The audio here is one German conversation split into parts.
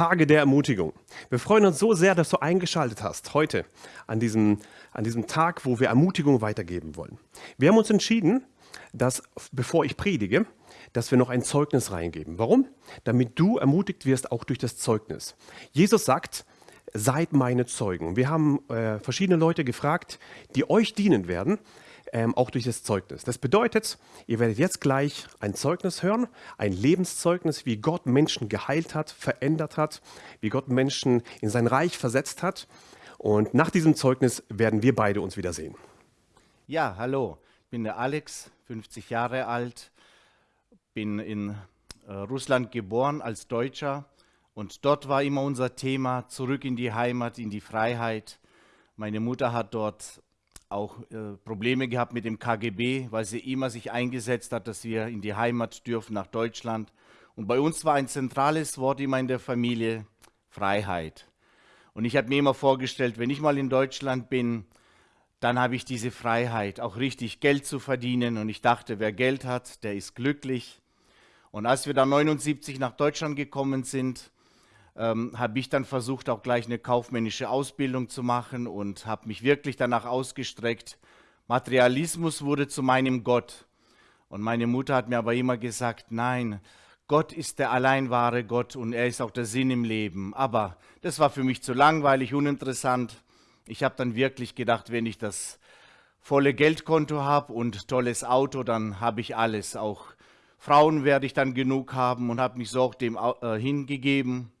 Tage der Ermutigung. Wir freuen uns so sehr, dass du eingeschaltet hast heute an diesem, an diesem Tag, wo wir Ermutigung weitergeben wollen. Wir haben uns entschieden, dass, bevor ich predige, dass wir noch ein Zeugnis reingeben. Warum? Damit du ermutigt wirst, auch durch das Zeugnis. Jesus sagt, seid meine Zeugen. Wir haben äh, verschiedene Leute gefragt, die euch dienen werden, ähm, auch durch das Zeugnis. Das bedeutet, ihr werdet jetzt gleich ein Zeugnis hören, ein Lebenszeugnis, wie Gott Menschen geheilt hat, verändert hat, wie Gott Menschen in sein Reich versetzt hat. Und nach diesem Zeugnis werden wir beide uns wiedersehen. Ja, hallo, ich bin der Alex, 50 Jahre alt, bin in äh, Russland geboren als Deutscher und dort war immer unser Thema zurück in die Heimat, in die Freiheit. Meine Mutter hat dort auch äh, Probleme gehabt mit dem KGB, weil sie immer sich eingesetzt hat, dass wir in die Heimat dürfen, nach Deutschland. Und bei uns war ein zentrales Wort immer in der Familie Freiheit. Und ich habe mir immer vorgestellt, wenn ich mal in Deutschland bin, dann habe ich diese Freiheit, auch richtig Geld zu verdienen. Und ich dachte, wer Geld hat, der ist glücklich. Und als wir dann 79 nach Deutschland gekommen sind, ähm, habe ich dann versucht, auch gleich eine kaufmännische Ausbildung zu machen und habe mich wirklich danach ausgestreckt. Materialismus wurde zu meinem Gott. Und meine Mutter hat mir aber immer gesagt, nein, Gott ist der allein wahre Gott und er ist auch der Sinn im Leben. Aber das war für mich zu langweilig, uninteressant. Ich habe dann wirklich gedacht, wenn ich das volle Geldkonto habe und tolles Auto, dann habe ich alles. Auch Frauen werde ich dann genug haben und habe mich so auch dem äh, hingegeben.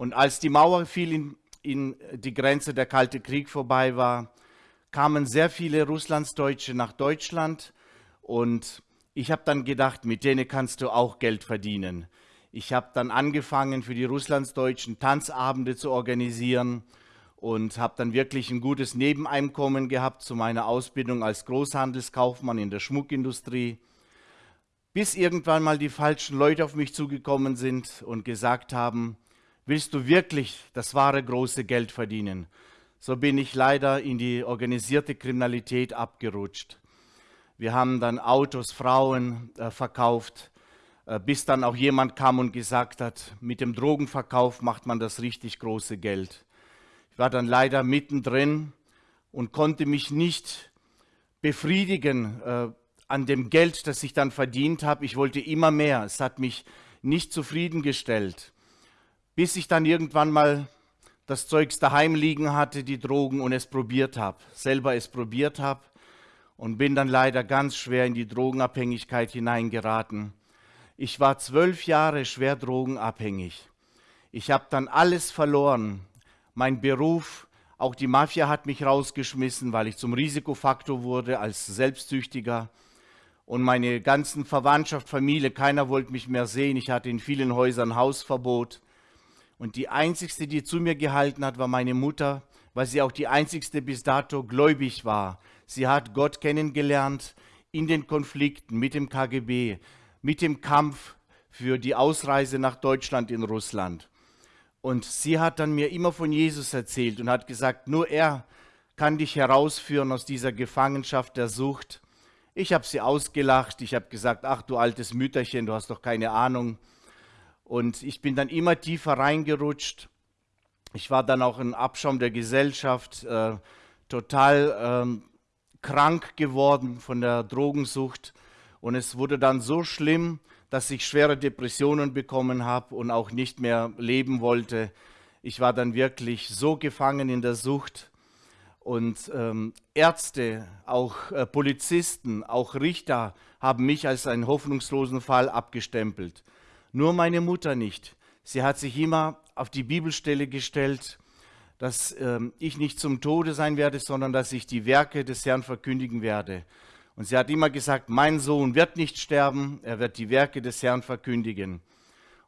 Und als die Mauer fiel in, in die Grenze, der Kalte Krieg vorbei war, kamen sehr viele Russlandsdeutsche nach Deutschland und ich habe dann gedacht, mit denen kannst du auch Geld verdienen. Ich habe dann angefangen, für die Russlandsdeutschen Tanzabende zu organisieren und habe dann wirklich ein gutes Nebeneinkommen gehabt zu meiner Ausbildung als Großhandelskaufmann in der Schmuckindustrie, bis irgendwann mal die falschen Leute auf mich zugekommen sind und gesagt haben, Willst du wirklich das wahre große Geld verdienen? So bin ich leider in die organisierte Kriminalität abgerutscht. Wir haben dann Autos, Frauen äh, verkauft, äh, bis dann auch jemand kam und gesagt hat, mit dem Drogenverkauf macht man das richtig große Geld. Ich war dann leider mittendrin und konnte mich nicht befriedigen äh, an dem Geld, das ich dann verdient habe. Ich wollte immer mehr. Es hat mich nicht zufriedengestellt bis ich dann irgendwann mal das Zeugs daheim liegen hatte, die Drogen, und es probiert habe, selber es probiert habe und bin dann leider ganz schwer in die Drogenabhängigkeit hineingeraten. Ich war zwölf Jahre schwer drogenabhängig. Ich habe dann alles verloren. Mein Beruf, auch die Mafia hat mich rausgeschmissen, weil ich zum Risikofaktor wurde als Selbstsüchtiger. Und meine ganzen Verwandtschaft, Familie, keiner wollte mich mehr sehen. Ich hatte in vielen Häusern Hausverbot. Und die einzigste, die zu mir gehalten hat, war meine Mutter, weil sie auch die einzigste bis dato gläubig war. Sie hat Gott kennengelernt in den Konflikten mit dem KGB, mit dem Kampf für die Ausreise nach Deutschland in Russland. Und sie hat dann mir immer von Jesus erzählt und hat gesagt, nur er kann dich herausführen aus dieser Gefangenschaft der Sucht. Ich habe sie ausgelacht, ich habe gesagt, ach du altes Mütterchen, du hast doch keine Ahnung. Und ich bin dann immer tiefer reingerutscht. Ich war dann auch ein Abschaum der Gesellschaft, äh, total ähm, krank geworden von der Drogensucht. Und es wurde dann so schlimm, dass ich schwere Depressionen bekommen habe und auch nicht mehr leben wollte. Ich war dann wirklich so gefangen in der Sucht. Und ähm, Ärzte, auch äh, Polizisten, auch Richter haben mich als einen hoffnungslosen Fall abgestempelt. Nur meine Mutter nicht. Sie hat sich immer auf die Bibelstelle gestellt, dass ähm, ich nicht zum Tode sein werde, sondern dass ich die Werke des Herrn verkündigen werde. Und sie hat immer gesagt, mein Sohn wird nicht sterben, er wird die Werke des Herrn verkündigen.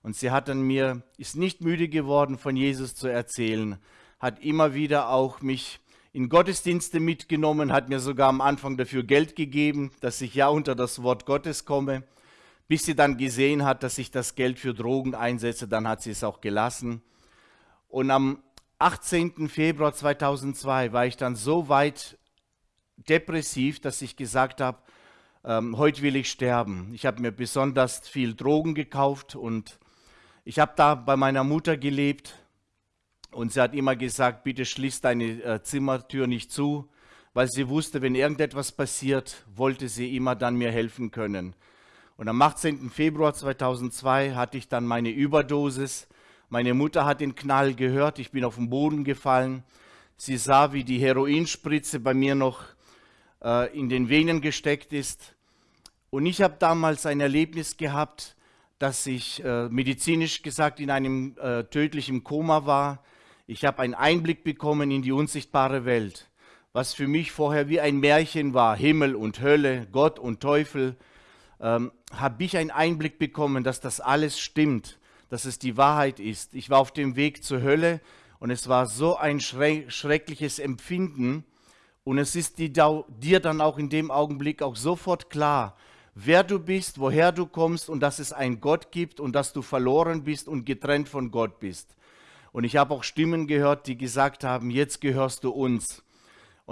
Und sie hat dann mir, ist nicht müde geworden, von Jesus zu erzählen, hat immer wieder auch mich in Gottesdienste mitgenommen, hat mir sogar am Anfang dafür Geld gegeben, dass ich ja unter das Wort Gottes komme bis sie dann gesehen hat, dass ich das Geld für Drogen einsetze, dann hat sie es auch gelassen. Und am 18. Februar 2002 war ich dann so weit depressiv, dass ich gesagt habe, ähm, heute will ich sterben. Ich habe mir besonders viel Drogen gekauft und Ich habe da bei meiner Mutter gelebt und sie hat immer gesagt, bitte schließ deine äh, Zimmertür nicht zu, weil sie wusste, wenn irgendetwas passiert, wollte sie immer dann mir helfen können. Und am 18. Februar 2002 hatte ich dann meine Überdosis. Meine Mutter hat den Knall gehört, ich bin auf den Boden gefallen. Sie sah, wie die Heroinspritze bei mir noch äh, in den Venen gesteckt ist. Und ich habe damals ein Erlebnis gehabt, dass ich äh, medizinisch gesagt in einem äh, tödlichen Koma war. Ich habe einen Einblick bekommen in die unsichtbare Welt, was für mich vorher wie ein Märchen war, Himmel und Hölle, Gott und Teufel, ähm, habe ich einen Einblick bekommen, dass das alles stimmt, dass es die Wahrheit ist. Ich war auf dem Weg zur Hölle und es war so ein schreckliches Empfinden und es ist dir dann auch in dem Augenblick auch sofort klar, wer du bist, woher du kommst und dass es einen Gott gibt und dass du verloren bist und getrennt von Gott bist. Und ich habe auch Stimmen gehört, die gesagt haben, jetzt gehörst du uns.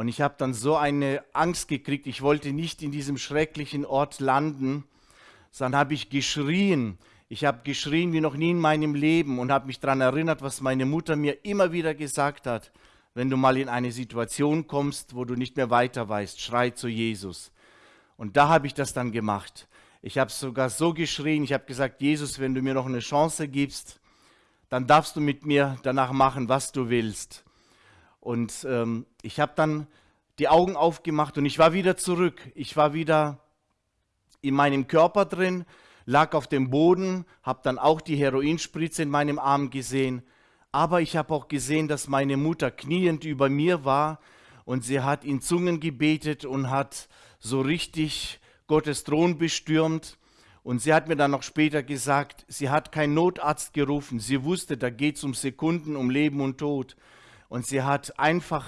Und ich habe dann so eine Angst gekriegt, ich wollte nicht in diesem schrecklichen Ort landen, sondern habe ich geschrien. Ich habe geschrien wie noch nie in meinem Leben und habe mich daran erinnert, was meine Mutter mir immer wieder gesagt hat. Wenn du mal in eine Situation kommst, wo du nicht mehr weiter weißt, schrei zu Jesus. Und da habe ich das dann gemacht. Ich habe sogar so geschrien, ich habe gesagt, Jesus, wenn du mir noch eine Chance gibst, dann darfst du mit mir danach machen, was du willst. Und ähm, ich habe dann die Augen aufgemacht und ich war wieder zurück. Ich war wieder in meinem Körper drin, lag auf dem Boden, habe dann auch die Heroinspritze in meinem Arm gesehen. Aber ich habe auch gesehen, dass meine Mutter kniend über mir war und sie hat in Zungen gebetet und hat so richtig Gottes Thron bestürmt. Und sie hat mir dann noch später gesagt, sie hat keinen Notarzt gerufen. Sie wusste, da geht es um Sekunden, um Leben und Tod. Und sie hat einfach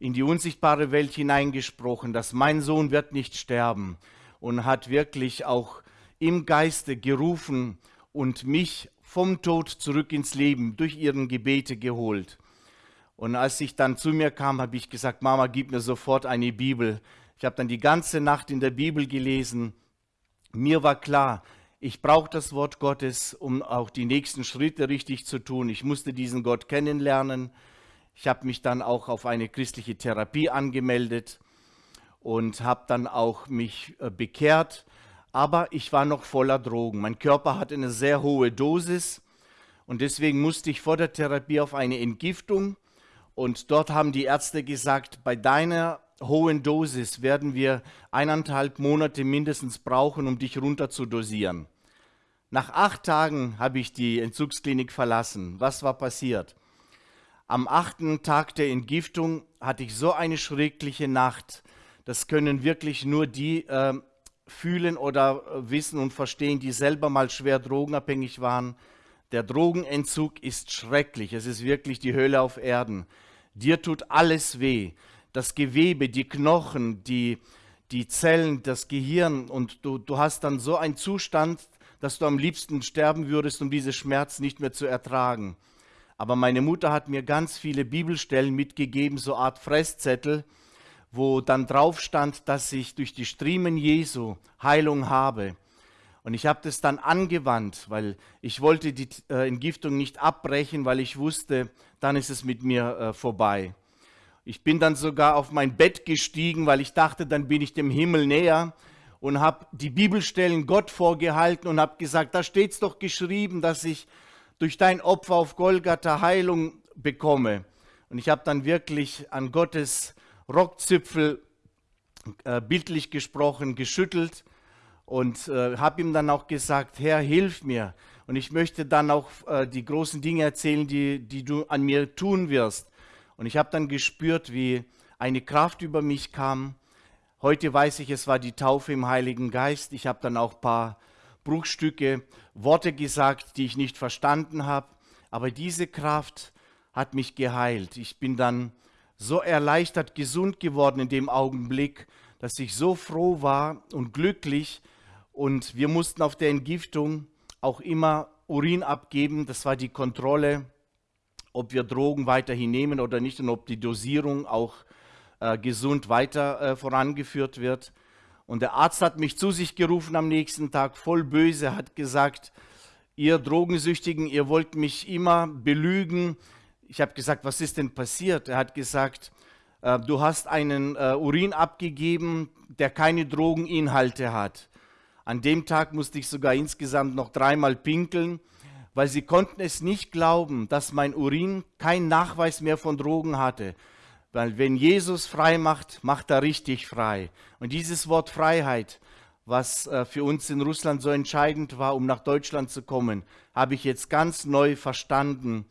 in die unsichtbare Welt hineingesprochen, dass mein Sohn wird nicht sterben. Und hat wirklich auch im Geiste gerufen und mich vom Tod zurück ins Leben durch ihren Gebete geholt. Und als ich dann zu mir kam, habe ich gesagt, Mama, gib mir sofort eine Bibel. Ich habe dann die ganze Nacht in der Bibel gelesen. Mir war klar, ich brauche das Wort Gottes, um auch die nächsten Schritte richtig zu tun. Ich musste diesen Gott kennenlernen. Ich habe mich dann auch auf eine christliche Therapie angemeldet und habe dann auch mich äh, bekehrt. Aber ich war noch voller Drogen. Mein Körper hatte eine sehr hohe Dosis und deswegen musste ich vor der Therapie auf eine Entgiftung. Und dort haben die Ärzte gesagt, bei deiner hohen Dosis werden wir eineinhalb Monate mindestens brauchen, um dich runter zu dosieren. Nach acht Tagen habe ich die Entzugsklinik verlassen. Was war passiert? Am achten Tag der Entgiftung hatte ich so eine schreckliche Nacht. Das können wirklich nur die äh, fühlen oder äh, wissen und verstehen, die selber mal schwer drogenabhängig waren. Der Drogenentzug ist schrecklich. Es ist wirklich die Hölle auf Erden. Dir tut alles weh das Gewebe, die Knochen, die, die Zellen, das Gehirn und du, du hast dann so einen Zustand, dass du am liebsten sterben würdest, um diese Schmerz nicht mehr zu ertragen. Aber meine Mutter hat mir ganz viele Bibelstellen mitgegeben, so Art Fresszettel, wo dann drauf stand, dass ich durch die Striemen Jesu Heilung habe. Und ich habe das dann angewandt, weil ich wollte die äh, Entgiftung nicht abbrechen, weil ich wusste, dann ist es mit mir äh, vorbei. Ich bin dann sogar auf mein Bett gestiegen, weil ich dachte, dann bin ich dem Himmel näher und habe die Bibelstellen Gott vorgehalten und habe gesagt, da steht es doch geschrieben, dass ich durch dein Opfer auf Golgatha Heilung bekomme. Und ich habe dann wirklich an Gottes Rockzipfel äh, bildlich gesprochen, geschüttelt und äh, habe ihm dann auch gesagt, Herr, hilf mir. Und ich möchte dann auch äh, die großen Dinge erzählen, die, die du an mir tun wirst. Und ich habe dann gespürt, wie eine Kraft über mich kam. Heute weiß ich, es war die Taufe im Heiligen Geist. Ich habe dann auch ein paar Bruchstücke, Worte gesagt, die ich nicht verstanden habe. Aber diese Kraft hat mich geheilt. Ich bin dann so erleichtert, gesund geworden in dem Augenblick, dass ich so froh war und glücklich. Und wir mussten auf der Entgiftung auch immer Urin abgeben. Das war die Kontrolle ob wir Drogen weiterhin nehmen oder nicht und ob die Dosierung auch äh, gesund weiter äh, vorangeführt wird. Und der Arzt hat mich zu sich gerufen am nächsten Tag, voll böse, hat gesagt, ihr Drogensüchtigen, ihr wollt mich immer belügen. Ich habe gesagt, was ist denn passiert? Er hat gesagt, äh, du hast einen äh, Urin abgegeben, der keine Drogeninhalte hat. An dem Tag musste ich sogar insgesamt noch dreimal pinkeln, weil sie konnten es nicht glauben, dass mein Urin keinen Nachweis mehr von Drogen hatte. Weil wenn Jesus frei macht, macht er richtig frei. Und dieses Wort Freiheit, was äh, für uns in Russland so entscheidend war, um nach Deutschland zu kommen, habe ich jetzt ganz neu verstanden.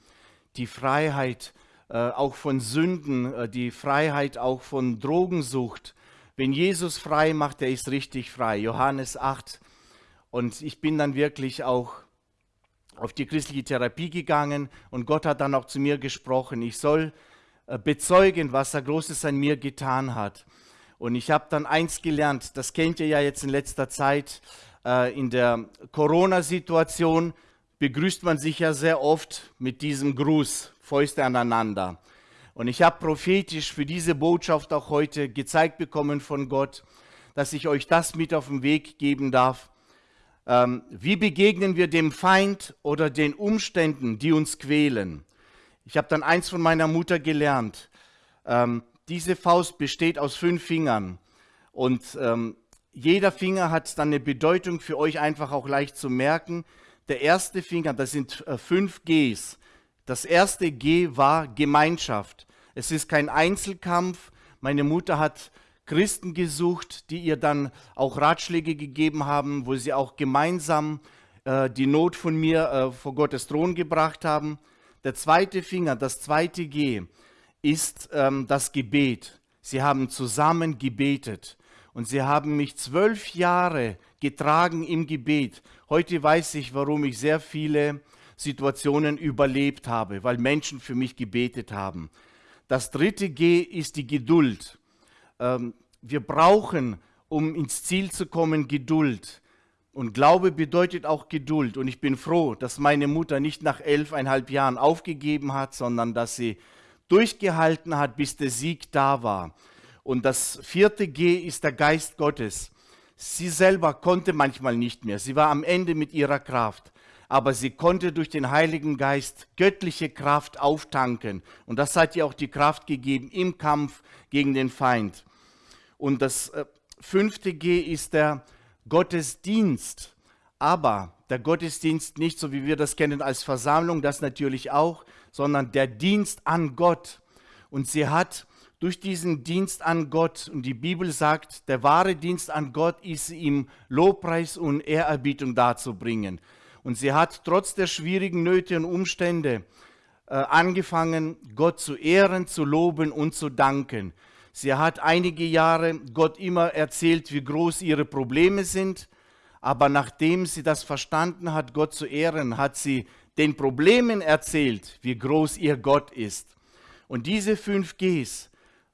Die Freiheit äh, auch von Sünden, äh, die Freiheit auch von Drogensucht. Wenn Jesus frei macht, der ist richtig frei. Johannes 8. Und ich bin dann wirklich auch auf die christliche Therapie gegangen und Gott hat dann auch zu mir gesprochen. Ich soll bezeugen, was er Großes an mir getan hat. Und ich habe dann eins gelernt, das kennt ihr ja jetzt in letzter Zeit, äh, in der Corona-Situation begrüßt man sich ja sehr oft mit diesem Gruß, Fäuste aneinander. Und ich habe prophetisch für diese Botschaft auch heute gezeigt bekommen von Gott, dass ich euch das mit auf den Weg geben darf. Ähm, wie begegnen wir dem Feind oder den Umständen, die uns quälen? Ich habe dann eins von meiner Mutter gelernt. Ähm, diese Faust besteht aus fünf Fingern und ähm, jeder Finger hat dann eine Bedeutung für euch einfach auch leicht zu merken. Der erste Finger, das sind äh, fünf Gs. Das erste G war Gemeinschaft. Es ist kein Einzelkampf. Meine Mutter hat Christen gesucht, die ihr dann auch Ratschläge gegeben haben, wo sie auch gemeinsam äh, die Not von mir äh, vor Gottes Thron gebracht haben. Der zweite Finger, das zweite G, ist ähm, das Gebet. Sie haben zusammen gebetet und sie haben mich zwölf Jahre getragen im Gebet. Heute weiß ich, warum ich sehr viele Situationen überlebt habe, weil Menschen für mich gebetet haben. Das dritte G ist die Geduld. Ähm, wir brauchen, um ins Ziel zu kommen, Geduld. Und Glaube bedeutet auch Geduld. Und ich bin froh, dass meine Mutter nicht nach elfeinhalb Jahren aufgegeben hat, sondern dass sie durchgehalten hat, bis der Sieg da war. Und das vierte G ist der Geist Gottes. Sie selber konnte manchmal nicht mehr. Sie war am Ende mit ihrer Kraft. Aber sie konnte durch den Heiligen Geist göttliche Kraft auftanken. Und das hat ihr auch die Kraft gegeben im Kampf gegen den Feind. Und das äh, fünfte G ist der Gottesdienst. Aber der Gottesdienst nicht so, wie wir das kennen als Versammlung, das natürlich auch, sondern der Dienst an Gott. Und sie hat durch diesen Dienst an Gott, und die Bibel sagt, der wahre Dienst an Gott ist ihm Lobpreis und Ehrerbietung darzubringen. Und sie hat trotz der schwierigen Nöte und Umstände äh, angefangen, Gott zu ehren, zu loben und zu danken. Sie hat einige Jahre Gott immer erzählt, wie groß ihre Probleme sind, aber nachdem sie das verstanden hat, Gott zu ehren, hat sie den Problemen erzählt, wie groß ihr Gott ist. Und diese fünf Gs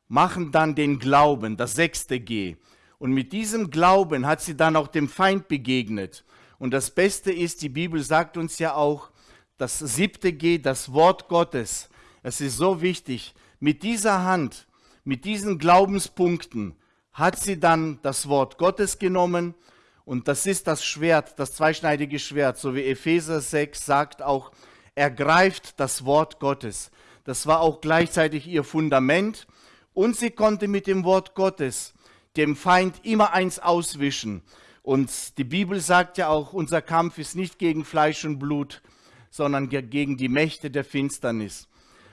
machen dann den Glauben, das sechste G. Und mit diesem Glauben hat sie dann auch dem Feind begegnet. Und das Beste ist, die Bibel sagt uns ja auch, das siebte G, das Wort Gottes. Es ist so wichtig. Mit dieser Hand, mit diesen Glaubenspunkten hat sie dann das Wort Gottes genommen und das ist das Schwert, das zweischneidige Schwert, so wie Epheser 6 sagt auch, ergreift das Wort Gottes. Das war auch gleichzeitig ihr Fundament und sie konnte mit dem Wort Gottes dem Feind immer eins auswischen. Und die Bibel sagt ja auch, unser Kampf ist nicht gegen Fleisch und Blut, sondern gegen die Mächte der Finsternis.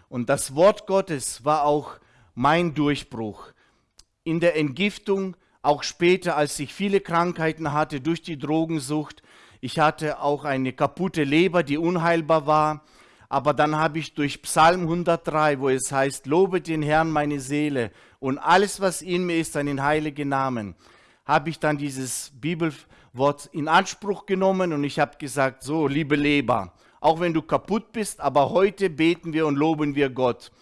Und das Wort Gottes war auch mein Durchbruch. In der Entgiftung auch später, als ich viele Krankheiten hatte durch die Drogensucht. Ich hatte auch eine kaputte Leber, die unheilbar war. Aber dann habe ich durch Psalm 103, wo es heißt, lobe den Herrn meine Seele und alles, was in mir ist, seinen heiligen Namen, habe ich dann dieses Bibelwort in Anspruch genommen und ich habe gesagt, so, liebe Leber, auch wenn du kaputt bist, aber heute beten wir und loben wir Gott.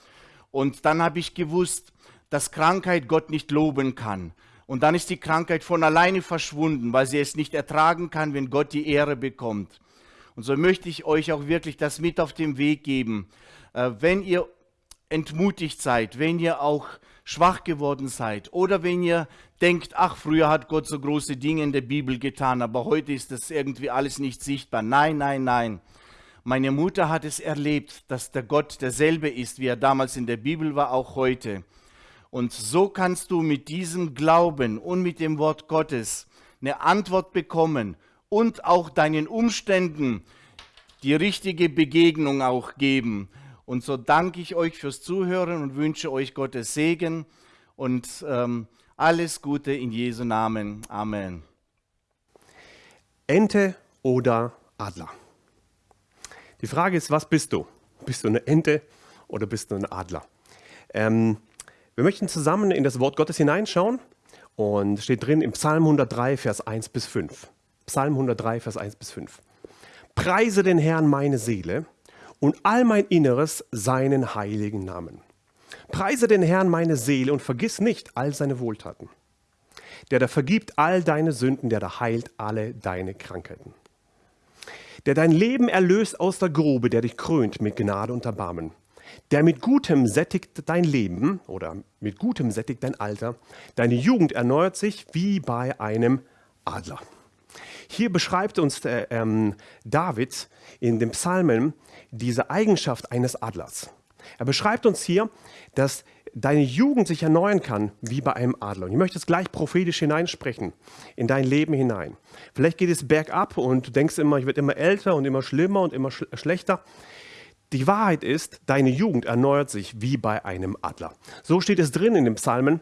Und dann habe ich gewusst, dass Krankheit Gott nicht loben kann. Und dann ist die Krankheit von alleine verschwunden, weil sie es nicht ertragen kann, wenn Gott die Ehre bekommt. Und so möchte ich euch auch wirklich das mit auf den Weg geben. Äh, wenn ihr entmutigt seid, wenn ihr auch schwach geworden seid oder wenn ihr denkt, ach, früher hat Gott so große Dinge in der Bibel getan, aber heute ist das irgendwie alles nicht sichtbar. Nein, nein, nein. Meine Mutter hat es erlebt, dass der Gott derselbe ist, wie er damals in der Bibel war, auch heute. Und so kannst du mit diesem Glauben und mit dem Wort Gottes eine Antwort bekommen und auch deinen Umständen die richtige Begegnung auch geben. Und so danke ich euch fürs Zuhören und wünsche euch Gottes Segen und ähm, alles Gute in Jesu Namen. Amen. Ente oder Adler? Die Frage ist, was bist du? Bist du eine Ente oder bist du ein Adler? Ähm, wir möchten zusammen in das Wort Gottes hineinschauen und steht drin im Psalm 103, Vers 1 bis 5. Psalm 103, Vers 1 bis 5. Preise den Herrn meine Seele und all mein Inneres seinen heiligen Namen. Preise den Herrn meine Seele und vergiss nicht all seine Wohltaten. Der da vergibt all deine Sünden, der da heilt alle deine Krankheiten. Der dein Leben erlöst aus der Grube, der dich krönt mit Gnade und Erbarmen. Der mit Gutem sättigt dein Leben oder mit Gutem sättigt dein Alter. Deine Jugend erneuert sich wie bei einem Adler. Hier beschreibt uns der, ähm, David in den Psalmen diese Eigenschaft eines Adlers. Er beschreibt uns hier, dass deine Jugend sich erneuern kann wie bei einem Adler. Und ich möchte es gleich prophetisch hineinsprechen in dein Leben hinein. Vielleicht geht es bergab und du denkst immer, ich werde immer älter und immer schlimmer und immer sch schlechter. Die Wahrheit ist, deine Jugend erneuert sich wie bei einem Adler. So steht es drin in den Psalmen.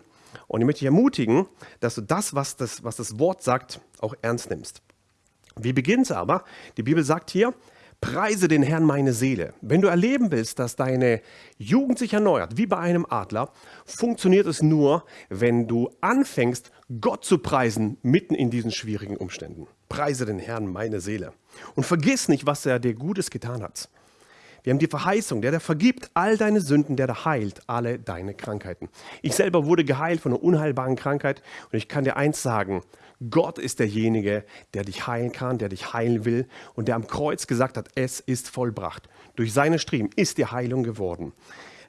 Und ich möchte dich ermutigen, dass du das, was das, was das Wort sagt, auch ernst nimmst. Wie beginnt es aber? Die Bibel sagt hier, preise den Herrn meine Seele. Wenn du erleben willst, dass deine Jugend sich erneuert, wie bei einem Adler, funktioniert es nur, wenn du anfängst, Gott zu preisen, mitten in diesen schwierigen Umständen. Preise den Herrn meine Seele. Und vergiss nicht, was er dir Gutes getan hat. Wir haben die Verheißung, der, der vergibt all deine Sünden, der, der heilt alle deine Krankheiten. Ich selber wurde geheilt von einer unheilbaren Krankheit und ich kann dir eins sagen, Gott ist derjenige, der dich heilen kann, der dich heilen will und der am Kreuz gesagt hat, es ist vollbracht. Durch seine Striemen ist die Heilung geworden.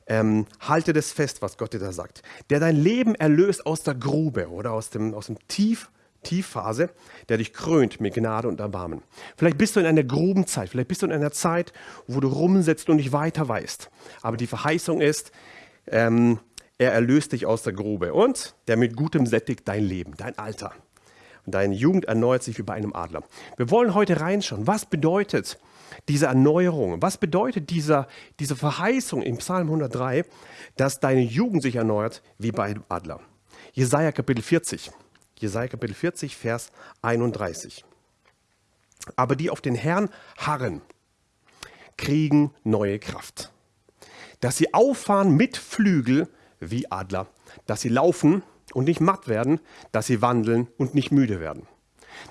Ähm, halte das fest, was Gott dir da sagt. Der dein Leben erlöst aus der Grube oder aus dem, aus dem Tief, Tiefphase, der dich krönt mit Gnade und Erbarmen. Vielleicht bist du in einer Grubenzeit, vielleicht bist du in einer Zeit, wo du rumsitzt und nicht weiter weißt. Aber die Verheißung ist, ähm, er erlöst dich aus der Grube und der mit Gutem sättigt dein Leben, dein Alter und deine Jugend erneuert sich wie bei einem Adler. Wir wollen heute reinschauen, was bedeutet diese Erneuerung, was bedeutet dieser, diese Verheißung im Psalm 103, dass deine Jugend sich erneuert wie bei einem Adler. Jesaja Kapitel 40, Jesaja Kapitel 40, Vers 31. Aber die auf den Herrn harren, kriegen neue Kraft. Dass sie auffahren mit Flügel wie Adler, dass sie laufen und nicht matt werden, dass sie wandeln und nicht müde werden.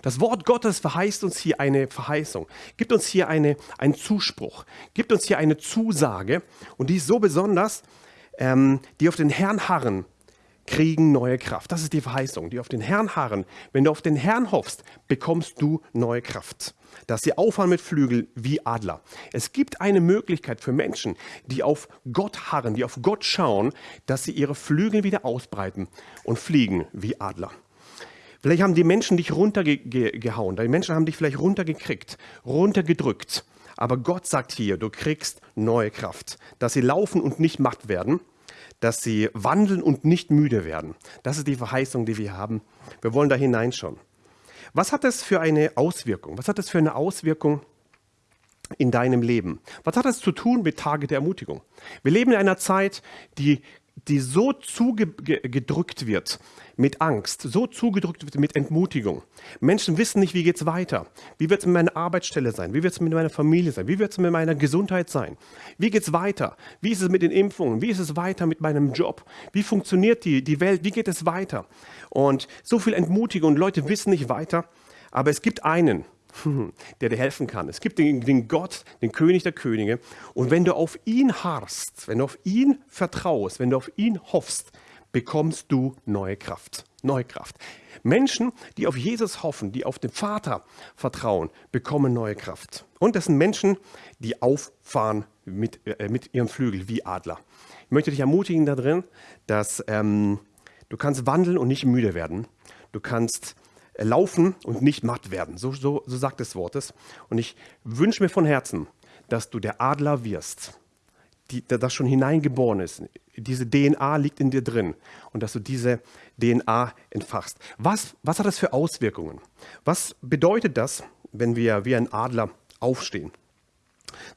Das Wort Gottes verheißt uns hier eine Verheißung, gibt uns hier eine, einen Zuspruch, gibt uns hier eine Zusage und die ist so besonders, ähm, die auf den Herrn harren, kriegen neue Kraft. Das ist die Verheißung, die auf den Herrn harren. Wenn du auf den Herrn hoffst, bekommst du neue Kraft. Dass sie auffahren mit Flügel wie Adler. Es gibt eine Möglichkeit für Menschen, die auf Gott harren, die auf Gott schauen, dass sie ihre Flügel wieder ausbreiten und fliegen wie Adler. Vielleicht haben die Menschen dich runtergehauen, die Menschen haben dich vielleicht runtergekriegt, runtergedrückt. Aber Gott sagt hier, du kriegst neue Kraft, dass sie laufen und nicht matt werden dass sie wandeln und nicht müde werden. Das ist die Verheißung, die wir haben. Wir wollen da hineinschauen. Was hat das für eine Auswirkung? Was hat das für eine Auswirkung in deinem Leben? Was hat das zu tun mit Tage der Ermutigung? Wir leben in einer Zeit, die die so zugedrückt wird mit Angst, so zugedrückt wird mit Entmutigung. Menschen wissen nicht, wie geht es weiter. Wie wird es mit meiner Arbeitsstelle sein? Wie wird es mit meiner Familie sein? Wie wird es mit meiner Gesundheit sein? Wie geht es weiter? Wie ist es mit den Impfungen? Wie ist es weiter mit meinem Job? Wie funktioniert die, die Welt? Wie geht es weiter? Und so viel Entmutigung und Leute wissen nicht weiter. Aber es gibt einen, der dir helfen kann. Es gibt den, den, Gott, den König der Könige. Und wenn du auf ihn harrst, wenn du auf ihn vertraust, wenn du auf ihn hoffst, bekommst du neue Kraft. Neue Kraft. Menschen, die auf Jesus hoffen, die auf den Vater vertrauen, bekommen neue Kraft. Und das sind Menschen, die auffahren mit, äh, mit ihrem Flügel wie Adler. Ich möchte dich ermutigen darin, dass ähm, du kannst wandeln und nicht müde werden. Du kannst laufen und nicht matt werden. So, so, so sagt das Wort es. Und ich wünsche mir von Herzen, dass du der Adler wirst, die, das schon hineingeboren ist. Diese DNA liegt in dir drin und dass du diese DNA entfachst. Was, was hat das für Auswirkungen? Was bedeutet das, wenn wir wie ein Adler aufstehen?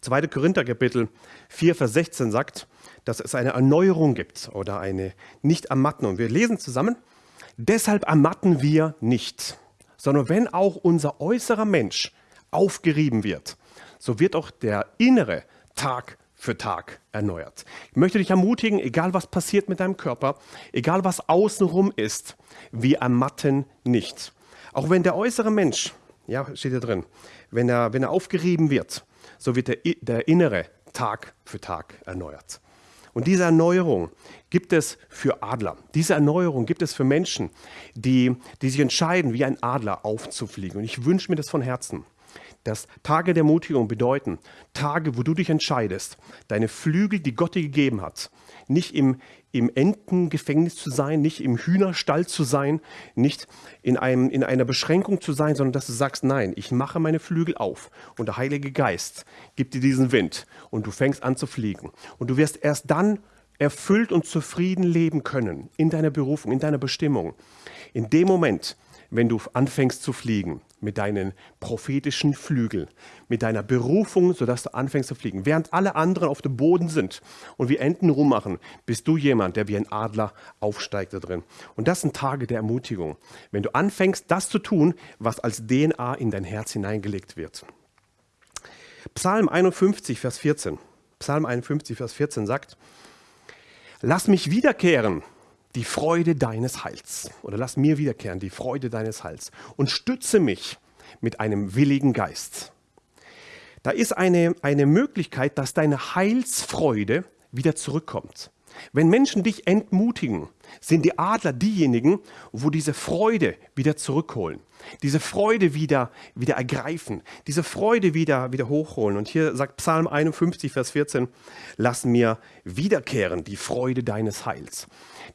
2. Korinther Kapitel 4, Vers 16 sagt, dass es eine Erneuerung gibt oder eine Nicht-Ermatten. Wir lesen zusammen, deshalb ermatten wir nicht, sondern wenn auch unser äußerer Mensch aufgerieben wird, so wird auch der innere Tag für Tag erneuert. Ich möchte dich ermutigen, egal was passiert mit deinem Körper, egal was außenrum ist, wir ermatten nicht. Auch wenn der äußere Mensch, ja, steht hier drin, wenn er, wenn er aufgerieben wird, so wird der, der innere Tag für Tag erneuert. Und diese Erneuerung gibt es für Adler. Diese Erneuerung gibt es für Menschen, die, die sich entscheiden, wie ein Adler aufzufliegen. Und ich wünsche mir das von Herzen dass Tage der Mutigung bedeuten Tage, wo du dich entscheidest, deine Flügel, die Gott dir gegeben hat, nicht im, im Entengefängnis zu sein, nicht im Hühnerstall zu sein, nicht in, einem, in einer Beschränkung zu sein, sondern dass du sagst, nein, ich mache meine Flügel auf und der Heilige Geist gibt dir diesen Wind und du fängst an zu fliegen. Und du wirst erst dann erfüllt und zufrieden leben können in deiner Berufung, in deiner Bestimmung. In dem Moment, wenn du anfängst zu fliegen mit deinen prophetischen Flügeln, mit deiner Berufung, sodass du anfängst zu fliegen. Während alle anderen auf dem Boden sind und wie Enten rummachen, bist du jemand, der wie ein Adler aufsteigt da drin. Und das sind Tage der Ermutigung, wenn du anfängst, das zu tun, was als DNA in dein Herz hineingelegt wird. Psalm 51, Vers 14. Psalm 51, Vers 14 sagt, Lass mich wiederkehren die Freude deines Heils. Oder lass mir wiederkehren, die Freude deines Heils. Und stütze mich mit einem willigen Geist. Da ist eine, eine Möglichkeit, dass deine Heilsfreude wieder zurückkommt. Wenn Menschen dich entmutigen, sind die Adler diejenigen, wo diese Freude wieder zurückholen, diese Freude wieder, wieder ergreifen, diese Freude wieder, wieder hochholen. Und hier sagt Psalm 51, Vers 14, lass mir wiederkehren die Freude deines Heils.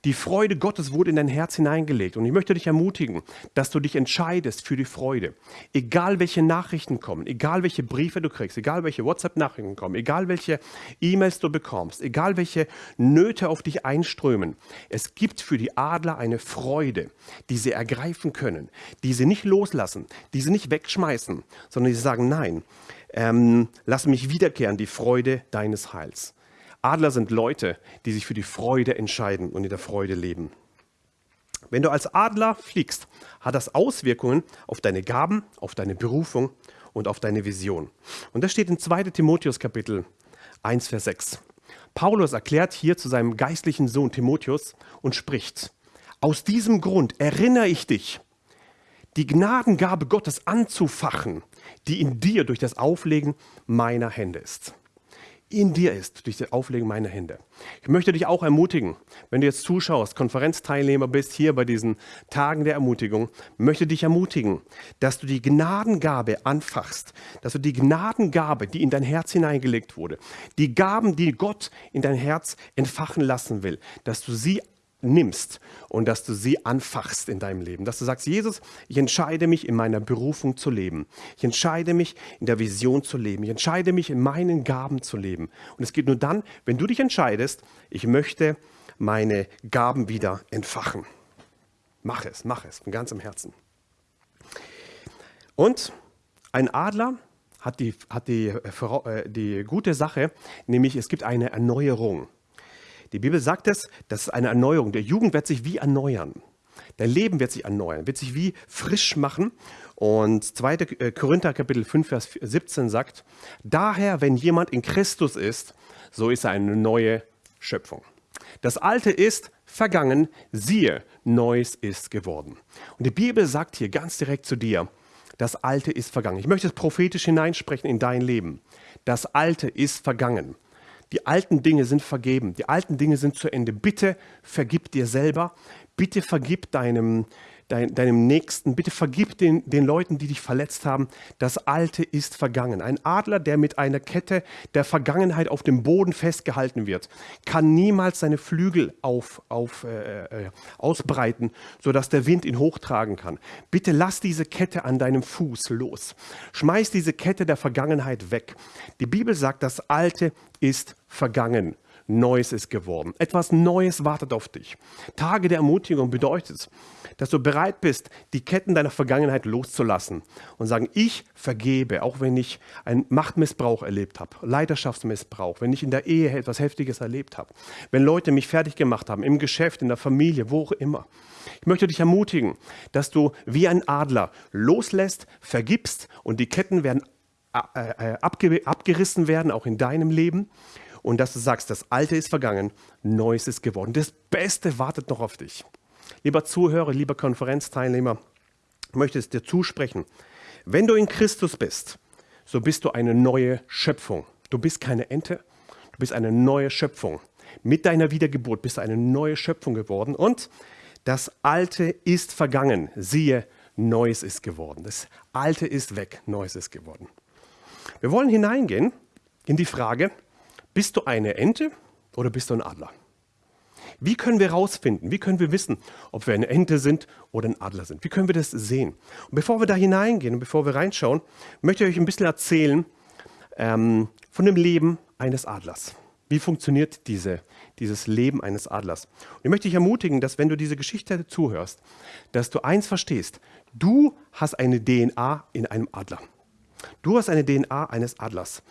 Die Freude Gottes wurde in dein Herz hineingelegt. Und ich möchte dich ermutigen, dass du dich entscheidest für die Freude. Egal welche Nachrichten kommen, egal welche Briefe du kriegst, egal welche WhatsApp-Nachrichten kommen, egal welche E-Mails du bekommst, egal welche Nöte auf dich einströmen. Es gibt für die Adler eine Freude, die sie ergreifen können, die sie nicht loslassen, die sie nicht wegschmeißen, sondern die sagen, nein, ähm, lass mich wiederkehren, die Freude deines Heils. Adler sind Leute, die sich für die Freude entscheiden und in der Freude leben. Wenn du als Adler fliegst, hat das Auswirkungen auf deine Gaben, auf deine Berufung und auf deine Vision. Und das steht in 2 Timotheus Kapitel 1, Vers 6. Paulus erklärt hier zu seinem geistlichen Sohn Timotheus und spricht, aus diesem Grund erinnere ich dich, die Gnadengabe Gottes anzufachen, die in dir durch das Auflegen meiner Hände ist in dir ist, durch das Auflegen meiner Hände. Ich möchte dich auch ermutigen, wenn du jetzt zuschaust, Konferenzteilnehmer bist hier bei diesen Tagen der Ermutigung, möchte dich ermutigen, dass du die Gnadengabe anfachst, dass du die Gnadengabe, die in dein Herz hineingelegt wurde, die Gaben, die Gott in dein Herz entfachen lassen will, dass du sie nimmst und dass du sie anfachst in deinem Leben. Dass du sagst, Jesus, ich entscheide mich in meiner Berufung zu leben. Ich entscheide mich in der Vision zu leben. Ich entscheide mich in meinen Gaben zu leben. Und es geht nur dann, wenn du dich entscheidest, ich möchte meine Gaben wieder entfachen. Mach es, mach es von ganzem Herzen. Und ein Adler hat die, hat die, äh, die gute Sache, nämlich es gibt eine Erneuerung. Die Bibel sagt es, das ist eine Erneuerung. Der Jugend wird sich wie erneuern. Dein Leben wird sich erneuern, wird sich wie frisch machen. Und 2. Äh, Korinther Kapitel 5, Vers 17 sagt, daher, wenn jemand in Christus ist, so ist er eine neue Schöpfung. Das Alte ist vergangen, siehe, Neues ist geworden. Und die Bibel sagt hier ganz direkt zu dir, das Alte ist vergangen. Ich möchte es prophetisch hineinsprechen in dein Leben. Das Alte ist vergangen. Die alten Dinge sind vergeben. Die alten Dinge sind zu Ende. Bitte vergib dir selber. Bitte vergib deinem, dein, deinem Nächsten, bitte vergib den, den Leuten, die dich verletzt haben. Das Alte ist vergangen. Ein Adler, der mit einer Kette der Vergangenheit auf dem Boden festgehalten wird, kann niemals seine Flügel auf, auf, äh, äh, ausbreiten, sodass der Wind ihn hochtragen kann. Bitte lass diese Kette an deinem Fuß los. Schmeiß diese Kette der Vergangenheit weg. Die Bibel sagt, das Alte ist vergangen. Neues ist geworden. Etwas Neues wartet auf dich. Tage der Ermutigung bedeutet, dass du bereit bist, die Ketten deiner Vergangenheit loszulassen und sagen, ich vergebe, auch wenn ich einen Machtmissbrauch erlebt habe, Leiterschaftsmissbrauch, wenn ich in der Ehe etwas Heftiges erlebt habe, wenn Leute mich fertig gemacht haben, im Geschäft, in der Familie, wo auch immer. Ich möchte dich ermutigen, dass du wie ein Adler loslässt, vergibst und die Ketten werden äh, äh, abgerissen werden, auch in deinem Leben und dass du sagst, das Alte ist vergangen, Neues ist geworden. Das Beste wartet noch auf dich. Lieber Zuhörer, lieber Konferenzteilnehmer, ich möchte es dir zusprechen. Wenn du in Christus bist, so bist du eine neue Schöpfung. Du bist keine Ente, du bist eine neue Schöpfung. Mit deiner Wiedergeburt bist du eine neue Schöpfung geworden und das Alte ist vergangen. Siehe, Neues ist geworden. Das Alte ist weg, Neues ist geworden. Wir wollen hineingehen in die Frage, bist du eine Ente oder bist du ein Adler? Wie können wir herausfinden, wie können wir wissen, ob wir eine Ente sind oder ein Adler sind? Wie können wir das sehen? Und bevor wir da hineingehen und bevor wir reinschauen, möchte ich euch ein bisschen erzählen ähm, von dem Leben eines Adlers. Wie funktioniert diese, dieses Leben eines Adlers? Und ich möchte dich ermutigen, dass wenn du diese Geschichte zuhörst, dass du eins verstehst. Du hast eine DNA in einem Adler. Du hast eine DNA eines Adlers.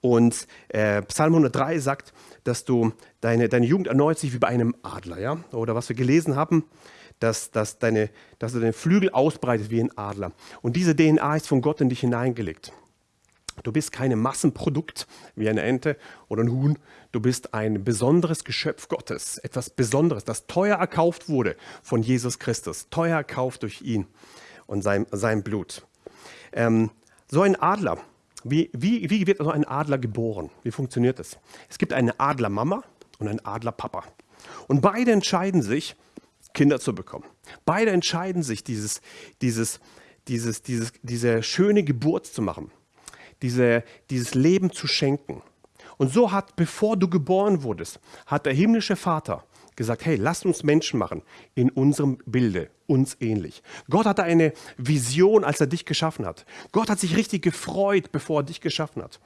Und äh, Psalm 103 sagt, dass du deine, deine Jugend erneuert sich wie bei einem Adler. Ja? Oder was wir gelesen haben, dass, dass, deine, dass du deine Flügel ausbreitet wie ein Adler. Und diese DNA ist von Gott in dich hineingelegt. Du bist kein Massenprodukt wie eine Ente oder ein Huhn. Du bist ein besonderes Geschöpf Gottes, etwas Besonderes, das teuer erkauft wurde von Jesus Christus, teuer erkauft durch ihn und sein, sein Blut. Ähm, so ein Adler, wie, wie, wie wird also ein Adler geboren? Wie funktioniert das? Es gibt eine Adlermama und einen Adlerpapa. Und beide entscheiden sich, Kinder zu bekommen. Beide entscheiden sich, dieses, dieses, dieses, dieses, diese schöne Geburt zu machen, diese, dieses Leben zu schenken. Und so hat, bevor du geboren wurdest, hat der himmlische Vater gesagt, hey, lasst uns Menschen machen in unserem Bilde, uns ähnlich. Gott hatte eine Vision, als er dich geschaffen hat. Gott hat sich richtig gefreut, bevor er dich geschaffen hat.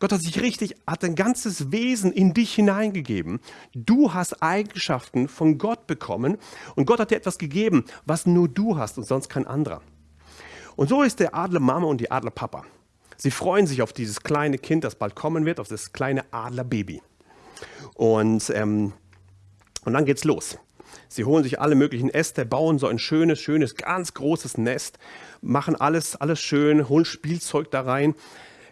Gott hat sich richtig, hat ein ganzes Wesen in dich hineingegeben. Du hast Eigenschaften von Gott bekommen und Gott hat dir etwas gegeben, was nur du hast und sonst kein anderer. Und so ist der Adlermama und die Adlerpapa. Sie freuen sich auf dieses kleine Kind, das bald kommen wird, auf das kleine Adlerbaby. Und ähm, und dann geht's los. Sie holen sich alle möglichen Äste, bauen so ein schönes, schönes, ganz großes Nest, machen alles, alles schön, holen Spielzeug da rein.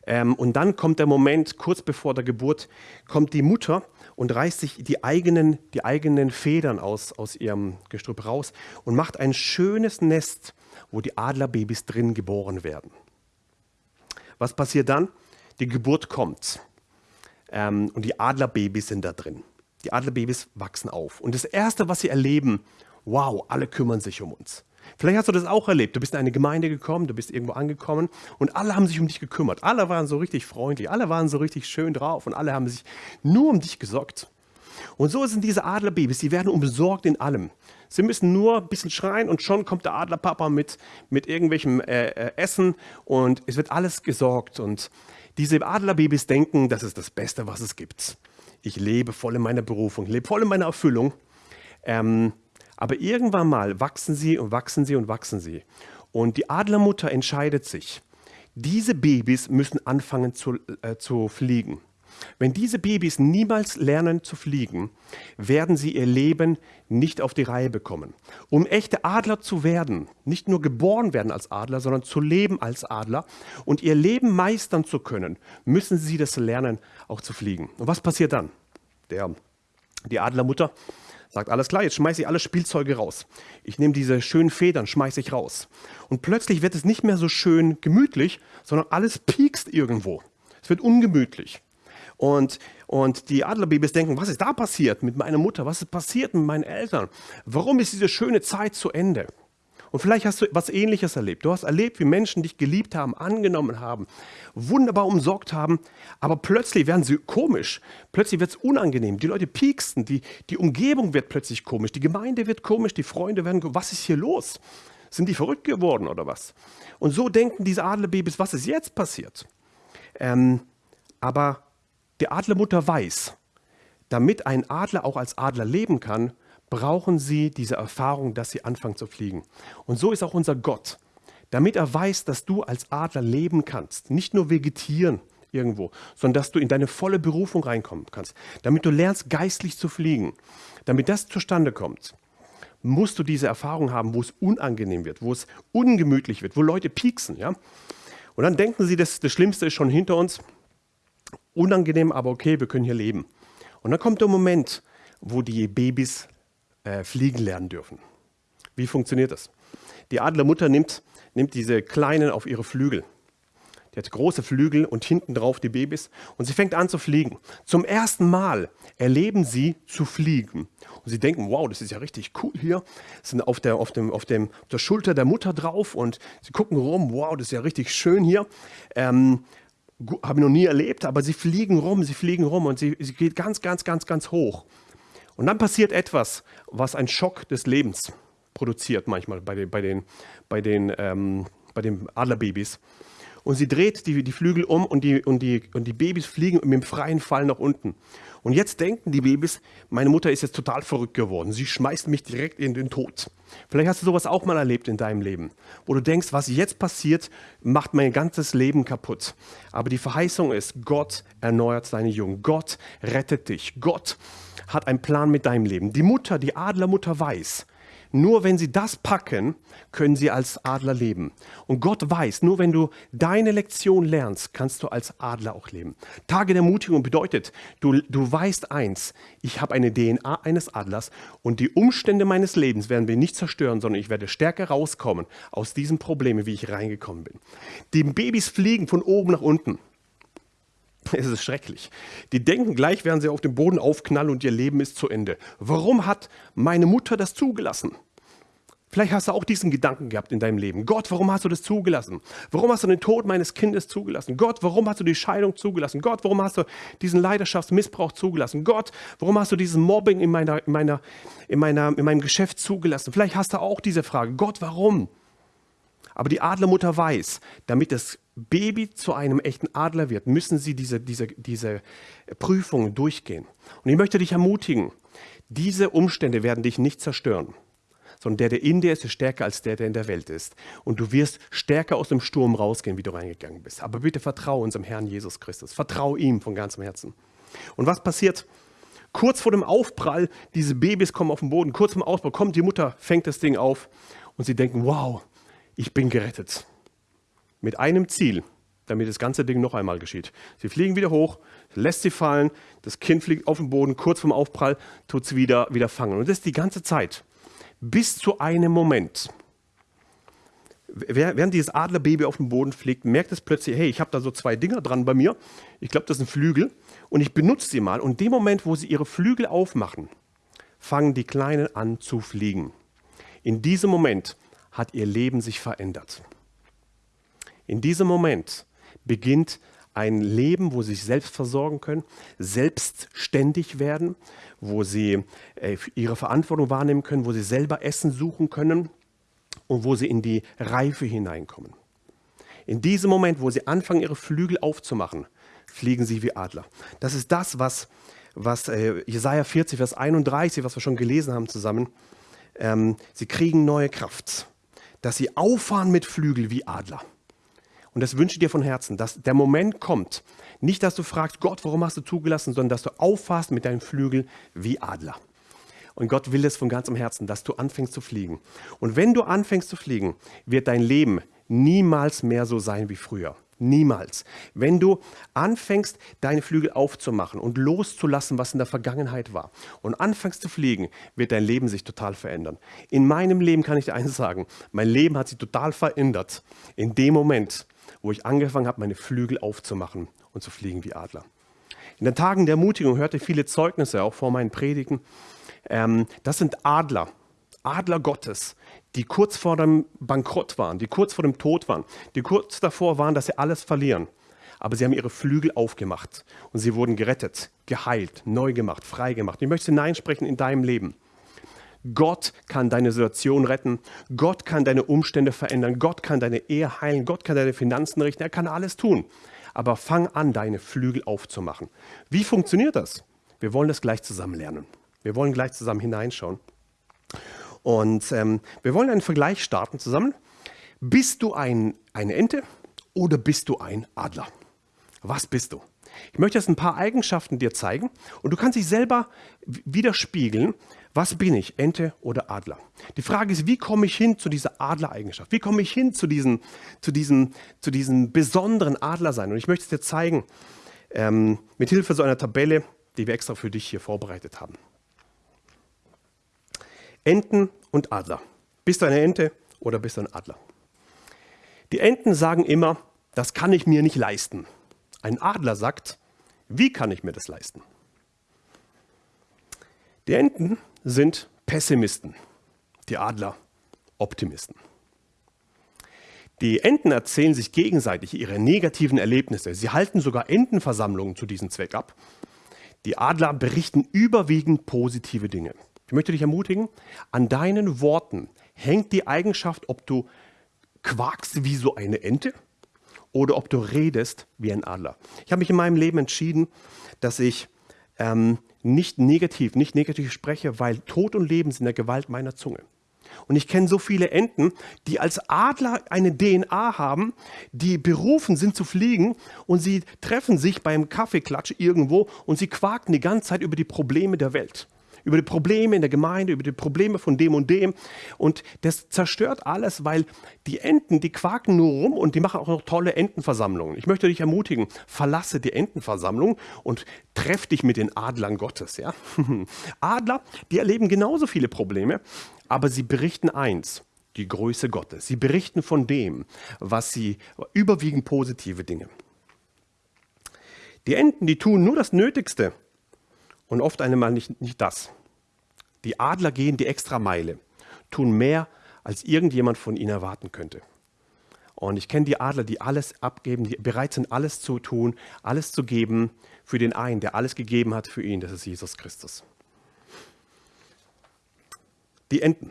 Ähm, und dann kommt der Moment, kurz bevor der Geburt, kommt die Mutter und reißt sich die eigenen, die eigenen Federn aus, aus ihrem Gestrüpp raus und macht ein schönes Nest, wo die Adlerbabys drin geboren werden. Was passiert dann? Die Geburt kommt ähm, und die Adlerbabys sind da drin. Die Adlerbabys wachsen auf. Und das Erste, was sie erleben, wow, alle kümmern sich um uns. Vielleicht hast du das auch erlebt. Du bist in eine Gemeinde gekommen, du bist irgendwo angekommen und alle haben sich um dich gekümmert. Alle waren so richtig freundlich, alle waren so richtig schön drauf und alle haben sich nur um dich gesorgt. Und so sind diese Adlerbabys, die werden umsorgt in allem. Sie müssen nur ein bisschen schreien und schon kommt der Adlerpapa mit, mit irgendwelchem äh, äh, Essen und es wird alles gesorgt. Und diese Adlerbabys denken, das ist das Beste, was es gibt ich lebe voll in meiner Berufung, lebe voll in meiner Erfüllung. Ähm, aber irgendwann mal wachsen sie und wachsen sie und wachsen sie. Und die Adlermutter entscheidet sich, diese Babys müssen anfangen zu, äh, zu fliegen. Wenn diese Babys niemals lernen zu fliegen, werden sie ihr Leben nicht auf die Reihe bekommen. Um echte Adler zu werden, nicht nur geboren werden als Adler, sondern zu leben als Adler und ihr Leben meistern zu können, müssen sie das lernen, auch zu fliegen. Und was passiert dann? Der, die Adlermutter sagt, alles klar, jetzt schmeiße ich alle Spielzeuge raus. Ich nehme diese schönen Federn, schmeiße ich raus. Und plötzlich wird es nicht mehr so schön gemütlich, sondern alles piekst irgendwo. Es wird ungemütlich. Und, und die Adlerbabys denken, was ist da passiert mit meiner Mutter? Was ist passiert mit meinen Eltern? Warum ist diese schöne Zeit zu Ende? Und vielleicht hast du was Ähnliches erlebt. Du hast erlebt, wie Menschen dich geliebt haben, angenommen haben, wunderbar umsorgt haben, aber plötzlich werden sie komisch. Plötzlich wird es unangenehm. Die Leute pieksten, die, die Umgebung wird plötzlich komisch, die Gemeinde wird komisch, die Freunde werden komisch. Was ist hier los? Sind die verrückt geworden oder was? Und so denken diese Adlerbabys, was ist jetzt passiert? Ähm, aber die Adlermutter weiß, damit ein Adler auch als Adler leben kann, brauchen sie diese Erfahrung, dass sie anfangen zu fliegen. Und so ist auch unser Gott. Damit er weiß, dass du als Adler leben kannst, nicht nur vegetieren irgendwo, sondern dass du in deine volle Berufung reinkommen kannst. Damit du lernst, geistlich zu fliegen. Damit das zustande kommt, musst du diese Erfahrung haben, wo es unangenehm wird, wo es ungemütlich wird, wo Leute pieksen. Ja? Und dann denken sie, das, das Schlimmste ist schon hinter uns. Unangenehm, aber okay, wir können hier leben. Und dann kommt der Moment, wo die Babys äh, fliegen lernen dürfen. Wie funktioniert das? Die Adlermutter nimmt, nimmt diese Kleinen auf ihre Flügel. Die hat große Flügel und hinten drauf die Babys und sie fängt an zu fliegen. Zum ersten Mal erleben sie zu fliegen. Und sie denken, wow, das ist ja richtig cool hier. Sie sind auf der, auf, dem, auf, dem, auf der Schulter der Mutter drauf und sie gucken rum, wow, das ist ja richtig schön hier. Ähm, habe ich noch nie erlebt, aber sie fliegen rum, sie fliegen rum und sie, sie geht ganz, ganz, ganz, ganz hoch. Und dann passiert etwas, was einen Schock des Lebens produziert manchmal bei den, bei den, bei den, ähm, bei den Adlerbabys. Und sie dreht die, die Flügel um und die, und, die, und die Babys fliegen mit dem freien Fall nach unten. Und jetzt denken die Babys, meine Mutter ist jetzt total verrückt geworden. Sie schmeißt mich direkt in den Tod. Vielleicht hast du sowas auch mal erlebt in deinem Leben, wo du denkst, was jetzt passiert, macht mein ganzes Leben kaputt. Aber die Verheißung ist, Gott erneuert deine Jungen. Gott rettet dich. Gott hat einen Plan mit deinem Leben. Die Mutter, die Adlermutter weiß, nur wenn sie das packen, können sie als Adler leben. Und Gott weiß, nur wenn du deine Lektion lernst, kannst du als Adler auch leben. Tage der Mutigung bedeutet, du, du weißt eins, ich habe eine DNA eines Adlers und die Umstände meines Lebens werden wir nicht zerstören, sondern ich werde stärker rauskommen aus diesen Problemen, wie ich reingekommen bin. Die Babys fliegen von oben nach unten. Es ist schrecklich. Die denken gleich, werden sie auf dem Boden aufknallen und ihr Leben ist zu Ende. Warum hat meine Mutter das zugelassen? Vielleicht hast du auch diesen Gedanken gehabt in deinem Leben. Gott, warum hast du das zugelassen? Warum hast du den Tod meines Kindes zugelassen? Gott, warum hast du die Scheidung zugelassen? Gott, warum hast du diesen Leidenschaftsmissbrauch zugelassen? Gott, warum hast du diesen Mobbing in, meiner, in, meiner, in, meiner, in meinem Geschäft zugelassen? Vielleicht hast du auch diese Frage. Gott, warum? Aber die Adlermutter weiß, damit das Baby zu einem echten Adler wird, müssen sie diese, diese, diese Prüfungen durchgehen. Und ich möchte dich ermutigen, diese Umstände werden dich nicht zerstören, sondern der, der in dir ist, ist stärker als der, der in der Welt ist. Und du wirst stärker aus dem Sturm rausgehen, wie du reingegangen bist. Aber bitte vertraue unserem Herrn Jesus Christus. Vertraue ihm von ganzem Herzen. Und was passiert? Kurz vor dem Aufprall, diese Babys kommen auf den Boden, kurz vor dem Aufprall kommt die Mutter, fängt das Ding auf und sie denken, wow, ich bin gerettet. Mit einem Ziel, damit das ganze Ding noch einmal geschieht. Sie fliegen wieder hoch, lässt sie fallen, das Kind fliegt auf den Boden, kurz vorm Aufprall tut sie wieder, wieder fangen. Und das ist die ganze Zeit. Bis zu einem Moment. Während dieses Adlerbaby auf den Boden fliegt, merkt es plötzlich, hey, ich habe da so zwei Dinger dran bei mir. Ich glaube, das sind Flügel. Und ich benutze sie mal. Und in dem Moment, wo sie ihre Flügel aufmachen, fangen die Kleinen an zu fliegen. In diesem Moment hat ihr Leben sich verändert. In diesem Moment beginnt ein Leben, wo sie sich selbst versorgen können, selbstständig werden, wo sie äh, ihre Verantwortung wahrnehmen können, wo sie selber Essen suchen können und wo sie in die Reife hineinkommen. In diesem Moment, wo sie anfangen, ihre Flügel aufzumachen, fliegen sie wie Adler. Das ist das, was, was äh, Jesaja 40, Vers 31, was wir schon gelesen haben zusammen, ähm, sie kriegen neue Kraft dass sie auffahren mit Flügel wie Adler. Und das wünsche ich dir von Herzen, dass der Moment kommt, nicht, dass du fragst, Gott, warum hast du zugelassen, sondern dass du auffährst mit deinen Flügeln wie Adler. Und Gott will es von ganzem Herzen, dass du anfängst zu fliegen. Und wenn du anfängst zu fliegen, wird dein Leben niemals mehr so sein wie früher. Niemals. Wenn du anfängst, deine Flügel aufzumachen und loszulassen, was in der Vergangenheit war, und anfängst zu fliegen, wird dein Leben sich total verändern. In meinem Leben kann ich dir eines sagen, mein Leben hat sich total verändert in dem Moment, wo ich angefangen habe, meine Flügel aufzumachen und zu fliegen wie Adler. In den Tagen der Ermutigung hörte ich viele Zeugnisse, auch vor meinen Predigen. Ähm, das sind Adler. Adler Gottes, die kurz vor dem Bankrott waren, die kurz vor dem Tod waren, die kurz davor waren, dass sie alles verlieren. Aber sie haben ihre Flügel aufgemacht und sie wurden gerettet, geheilt, neu gemacht, frei gemacht. Ich möchte hineinsprechen in deinem Leben. Gott kann deine Situation retten. Gott kann deine Umstände verändern. Gott kann deine Ehe heilen. Gott kann deine Finanzen richten. Er kann alles tun. Aber fang an, deine Flügel aufzumachen. Wie funktioniert das? Wir wollen das gleich zusammen lernen. Wir wollen gleich zusammen hineinschauen. Und ähm, wir wollen einen Vergleich starten zusammen. Bist du ein, eine Ente oder bist du ein Adler? Was bist du? Ich möchte jetzt ein paar Eigenschaften dir zeigen und du kannst dich selber widerspiegeln, was bin ich, Ente oder Adler? Die Frage ist, wie komme ich hin zu dieser Adlereigenschaft? Wie komme ich hin zu diesem, zu diesem, zu diesem besonderen Adlersein? Und ich möchte es dir zeigen, ähm, mit Hilfe so einer Tabelle, die wir extra für dich hier vorbereitet haben. Enten und Adler. Bist du eine Ente oder bist du ein Adler? Die Enten sagen immer, das kann ich mir nicht leisten. Ein Adler sagt, wie kann ich mir das leisten? Die Enten sind Pessimisten, die Adler Optimisten. Die Enten erzählen sich gegenseitig ihre negativen Erlebnisse. Sie halten sogar Entenversammlungen zu diesem Zweck ab. Die Adler berichten überwiegend positive Dinge. Ich möchte dich ermutigen, an deinen Worten hängt die Eigenschaft, ob du quakst wie so eine Ente oder ob du redest wie ein Adler. Ich habe mich in meinem Leben entschieden, dass ich ähm, nicht negativ, nicht negativ spreche, weil Tod und Leben sind in der Gewalt meiner Zunge. Und ich kenne so viele Enten, die als Adler eine DNA haben, die berufen sind zu fliegen und sie treffen sich beim Kaffeeklatsch irgendwo und sie quaken die ganze Zeit über die Probleme der Welt über die Probleme in der Gemeinde, über die Probleme von dem und dem. Und das zerstört alles, weil die Enten, die quaken nur rum und die machen auch noch tolle Entenversammlungen. Ich möchte dich ermutigen, verlasse die Entenversammlung und treff dich mit den Adlern Gottes. Ja? Adler, die erleben genauso viele Probleme, aber sie berichten eins, die Größe Gottes. Sie berichten von dem, was sie, überwiegend positive Dinge. Die Enten, die tun nur das Nötigste, und oft einmal nicht, nicht das. Die Adler gehen die Extrameile, tun mehr, als irgendjemand von ihnen erwarten könnte. Und ich kenne die Adler, die alles abgeben, die bereit sind, alles zu tun, alles zu geben für den einen, der alles gegeben hat für ihn, das ist Jesus Christus. Die Enten.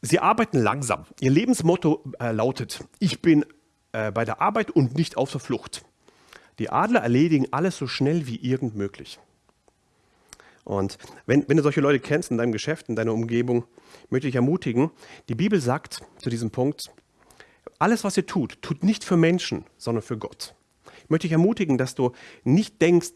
Sie arbeiten langsam. Ihr Lebensmotto äh, lautet, ich bin äh, bei der Arbeit und nicht auf der Flucht. Die Adler erledigen alles so schnell wie irgend möglich. Und wenn, wenn du solche Leute kennst in deinem Geschäft, in deiner Umgebung, möchte ich ermutigen, die Bibel sagt zu diesem Punkt, alles, was ihr tut, tut nicht für Menschen, sondern für Gott. Ich möchte dich ermutigen, dass du nicht denkst,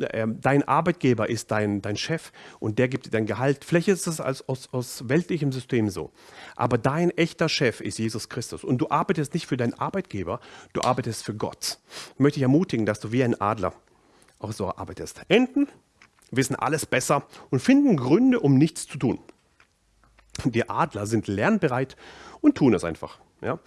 äh, dein Arbeitgeber ist dein, dein Chef und der gibt dir dein Gehalt. Vielleicht ist es als, aus, aus weltlichem System so. Aber dein echter Chef ist Jesus Christus. Und du arbeitest nicht für deinen Arbeitgeber, du arbeitest für Gott. Ich möchte dich ermutigen, dass du wie ein Adler auch so arbeitest. Enten wissen alles besser und finden Gründe, um nichts zu tun. Die Adler sind lernbereit und tun es einfach. Ja?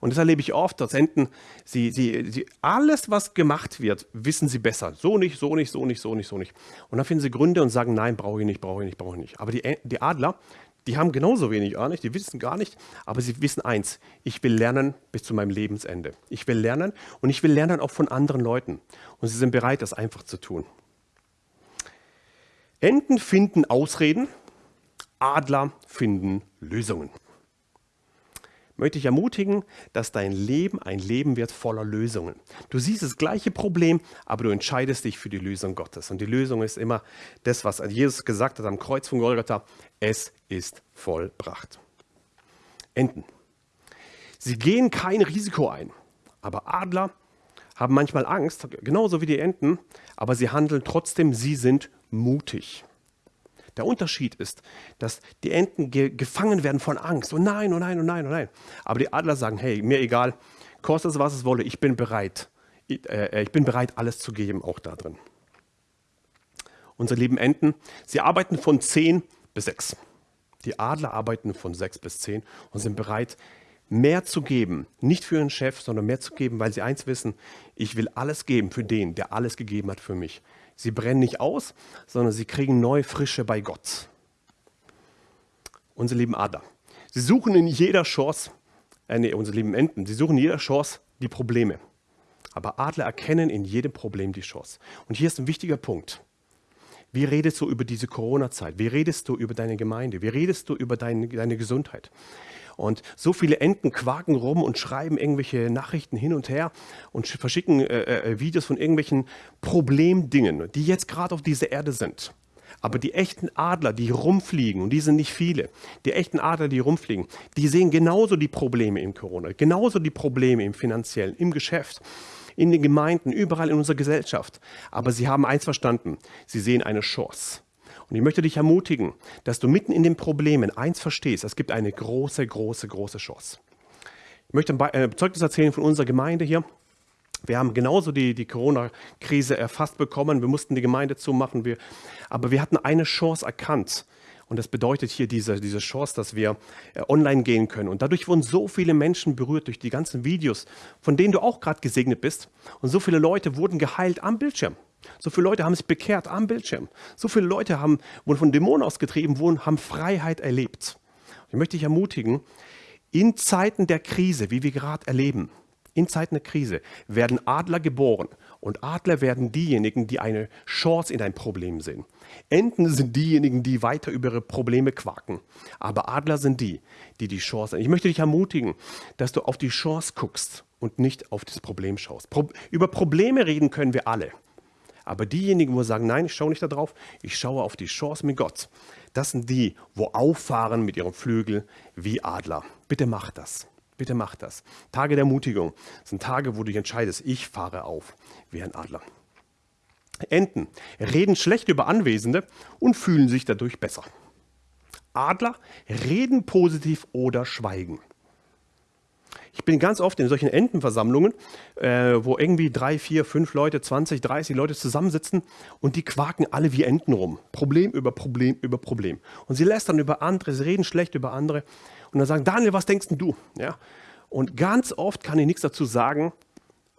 Und das erlebe ich oft, dass Enten, sie, sie, sie, alles, was gemacht wird, wissen sie besser. So nicht, so nicht, so nicht, so nicht, so nicht. Und dann finden sie Gründe und sagen, nein, brauche ich nicht, brauche ich nicht, brauche ich nicht. Aber die, die Adler, die haben genauso wenig Ahnung, die wissen gar nicht, aber sie wissen eins, ich will lernen bis zu meinem Lebensende. Ich will lernen und ich will lernen auch von anderen Leuten. Und sie sind bereit, das einfach zu tun. Enten finden Ausreden, Adler finden Lösungen. Möchte ich ermutigen, dass dein Leben ein Leben wird voller Lösungen. Du siehst das gleiche Problem, aber du entscheidest dich für die Lösung Gottes. Und die Lösung ist immer das, was Jesus gesagt hat am Kreuz von Golgatha. Es ist vollbracht. Enten. Sie gehen kein Risiko ein, aber Adler haben manchmal Angst, genauso wie die Enten, aber sie handeln trotzdem, sie sind mutig. Der Unterschied ist, dass die Enten ge gefangen werden von Angst. Oh nein, oh nein, oh nein, oh nein. Aber die Adler sagen, hey, mir egal, kostet es, was es wolle, ich bin bereit. Ich, äh, ich bin bereit, alles zu geben, auch da drin. Unsere lieben Enten, sie arbeiten von 10 bis 6. Die Adler arbeiten von 6 bis 10 und sind bereit, mehr zu geben. Nicht für ihren Chef, sondern mehr zu geben, weil sie eins wissen, ich will alles geben für den, der alles gegeben hat für mich. Sie brennen nicht aus, sondern sie kriegen neue Frische bei Gott. Unsere lieben Adler. Sie suchen in jeder Chance, äh, nee, unsere lieben Enten, sie suchen in jeder Chance die Probleme. Aber Adler erkennen in jedem Problem die Chance. Und hier ist ein wichtiger Punkt. Wie redest du über diese Corona-Zeit? Wie redest du über deine Gemeinde? Wie redest du über dein, deine Gesundheit? Und so viele Enten quaken rum und schreiben irgendwelche Nachrichten hin und her und verschicken äh, äh, Videos von irgendwelchen Problemdingen, die jetzt gerade auf dieser Erde sind. Aber die echten Adler, die rumfliegen, und die sind nicht viele, die echten Adler, die rumfliegen, die sehen genauso die Probleme im Corona, genauso die Probleme im finanziellen, im Geschäft, in den Gemeinden, überall in unserer Gesellschaft. Aber sie haben eins verstanden, sie sehen eine Chance. Und ich möchte dich ermutigen, dass du mitten in den Problemen eins verstehst, es gibt eine große, große, große Chance. Ich möchte ein äh, Zeugnis erzählen von unserer Gemeinde hier. Wir haben genauso die, die Corona-Krise erfasst bekommen. Wir mussten die Gemeinde zumachen. Wir, aber wir hatten eine Chance erkannt. Und das bedeutet hier diese, diese Chance, dass wir äh, online gehen können. Und dadurch wurden so viele Menschen berührt durch die ganzen Videos, von denen du auch gerade gesegnet bist. Und so viele Leute wurden geheilt am Bildschirm. So viele Leute haben sich bekehrt am Bildschirm. So viele Leute haben, wurden von Dämonen ausgetrieben, wurden, haben Freiheit erlebt. Ich möchte dich ermutigen, in Zeiten der Krise, wie wir gerade erleben, in Zeiten der Krise werden Adler geboren und Adler werden diejenigen, die eine Chance in ein Problem sehen. Enten sind diejenigen, die weiter über ihre Probleme quaken. Aber Adler sind die, die die Chance sehen. Ich möchte dich ermutigen, dass du auf die Chance guckst und nicht auf das Problem schaust. Pro über Probleme reden können wir alle. Aber diejenigen, wo sagen, nein, ich schaue nicht darauf, ich schaue auf die Chance mit Gott. Das sind die, wo auffahren mit ihrem Flügel wie Adler. Bitte mach das. Bitte mach das. Tage der Mutigung sind Tage, wo du dich entscheidest, ich fahre auf wie ein Adler. Enten reden schlecht über Anwesende und fühlen sich dadurch besser. Adler reden positiv oder schweigen. Ich bin ganz oft in solchen Entenversammlungen, äh, wo irgendwie drei, vier, fünf Leute, 20, 30 Leute zusammensitzen und die quaken alle wie Enten rum. Problem über Problem über Problem. Und sie lästern über andere, sie reden schlecht über andere und dann sagen, Daniel, was denkst denn du? Ja? Und ganz oft kann ich nichts dazu sagen,